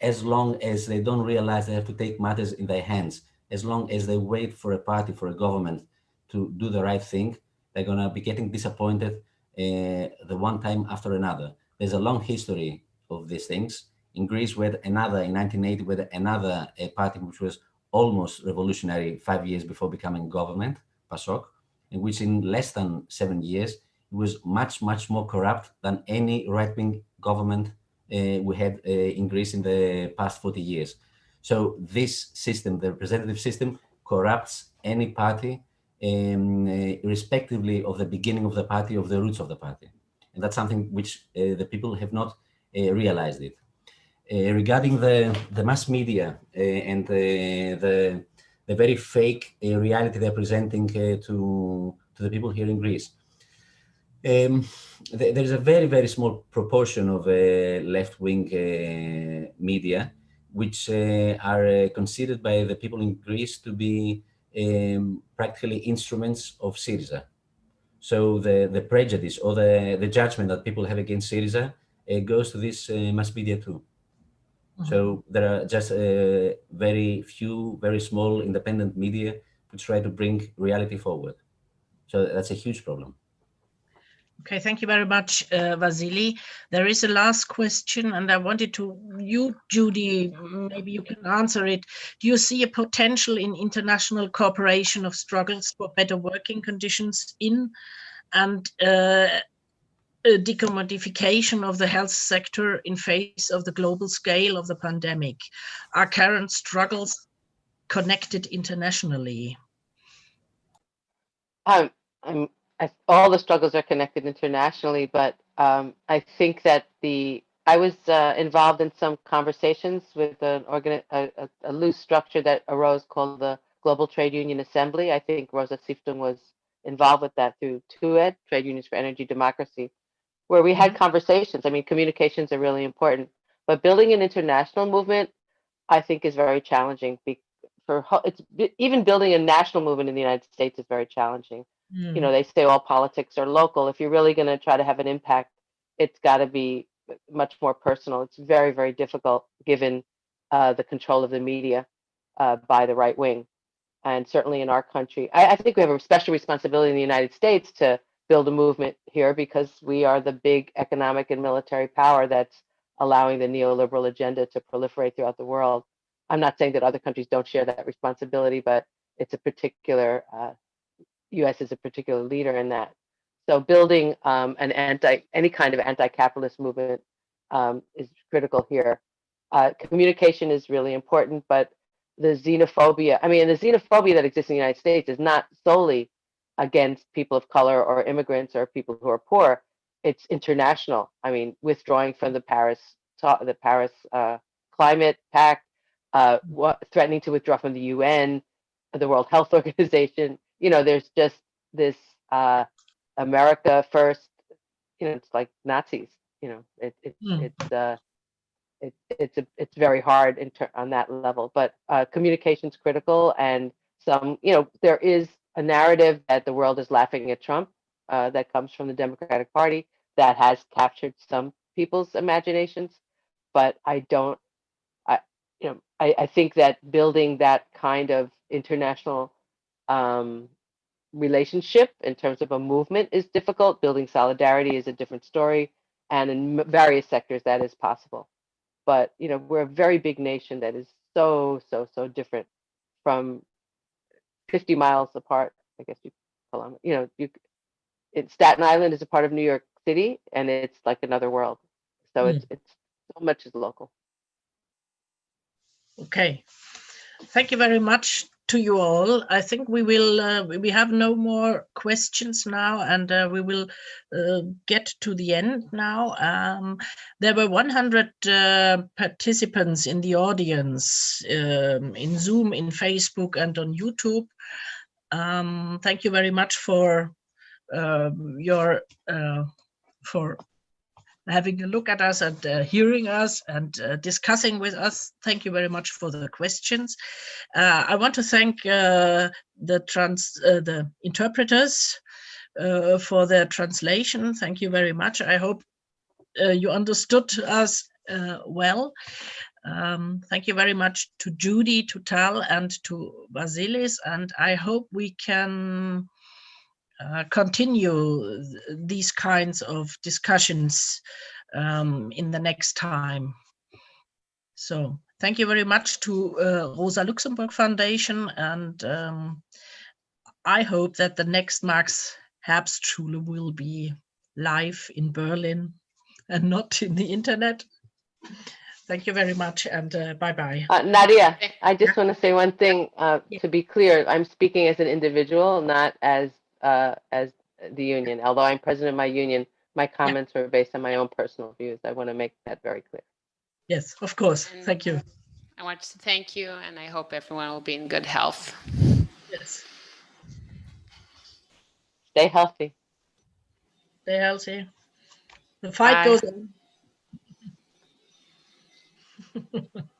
as long as they don't realize they have to take matters in their hands, as long as they wait for a party, for a government to do the right thing, they're going to be getting disappointed uh, the one time after another. There's a long history of these things. In Greece, had another, in 1980, we had another uh, party which was almost revolutionary five years before becoming government, PASOK, in which in less than seven years, it was much, much more corrupt than any right-wing government uh, we had uh, in Greece in the past 40 years. So this system, the representative system, corrupts any party, um, uh, of the beginning of the party, of the roots of the party. And that's something which uh, the people have not uh, realized it. Regarding the, the mass media and the, the very fake reality they're presenting to, to the people here in Greece, um, th there's a very, very small proportion of uh, left-wing uh, media which uh, are considered by the people in Greece to be um, practically instruments of Syriza. So the, the prejudice or the, the judgment that people have against Syriza uh, goes to this uh, mass media too. Mm -hmm. So there are just uh, very few, very small independent media to try to bring reality forward. So that's a huge problem. Okay, thank you very much, uh, Vasily. There is a last question, and I wanted to, you, Judy, maybe you can answer it. Do you see a potential in international cooperation of struggles for better working conditions in and uh, a decommodification of the health sector in face of the global scale of the pandemic? Are current struggles connected internationally? Um, I'm all the struggles are connected internationally, but um, I think that the I was uh, involved in some conversations with an organ a, a, a, loose structure that arose called the Global Trade Union Assembly. I think Rosa Sifton was involved with that through TUED, Trade Unions for Energy Democracy, where we had mm-hmm. conversations. I mean, communications are really important, but building an international movement, I think, is very challenging. For it's even building a national movement in the United States is very challenging Mm. You know, they say all politics are local. If you're really going to try to have an impact, it's got to be much more personal. It's very, very difficult given uh, the control of the media uh, by the right wing. And certainly in our country, I, I think we have a special responsibility in the United States to build a movement here because we are the big economic and military power that's allowing the neoliberal agenda to proliferate throughout the world. I'm not saying that other countries don't share that responsibility, but it's a particular uh, U.S. is a particular leader in that. So building um, an anti any kind of anti-capitalist movement um, is critical here. Uh, communication is really important, but the xenophobia, I mean, the xenophobia that exists in the United States is not solely against people of color or immigrants or people who are poor. It's international. I mean, withdrawing from the Paris the Paris uh, Climate Pact, uh, what, threatening to withdraw from the UN, the World Health Organization, you know, there's just this uh, America first, you know, it's like Nazis, you know, it, it mm. it's uh, it, it's a, it's very hard in on that level, but uh, communication's critical and some, you know, there is a narrative that the world is laughing at Trump uh, that comes from the Democratic Party that has captured some people's imaginations, but I don't, I, you know, I, I think that building that kind of international um, relationship in terms of a movement is difficult. Building solidarity is a different story. And in various sectors, that is possible. But, you know, we're a very big nation that is so, so, so different from 50 miles apart. I guess you call them, you know, you, it, Staten Island is a part of New York City and it's like another world. So mm. it's, it's so much is local. Okay. Thank you very much to you all. I think we will, uh, we have no more questions now and uh, we will uh, get to the end now. Um, there were 100 uh, participants in the audience um, in Zoom, in Facebook and on YouTube. Um, thank you very much for um, your, uh, for having a look at us and uh, hearing us and uh, discussing with us. Thank you very much for the questions. Uh, I want to thank uh, the trans uh, the interpreters for their translation. Thank you very much. I hope you understood us well. Um, thank you very much to Judy, to Tal, and to Vasilis, and I hope we can uh, continue these kinds of discussions um, in the next time. So thank you very much to uh, Rosa Luxemburg Foundation. And um, I hope that the next Marx Herbstschule will be live in Berlin and not in the internet. Thank you very much and uh, bye-bye. Uh, Nadia, I just want to say one thing, uh, Yeah. to be clear, I'm speaking as an individual, not as, uh, as the union. Although I'm president of my union, my comments are based on my own personal views. I want to make that very clear. Yes, of course. And- Thank you. I want to thank you and I hope everyone will be in good health. Yes, Stay healthy. stay healthy. The fight Bye. goes on.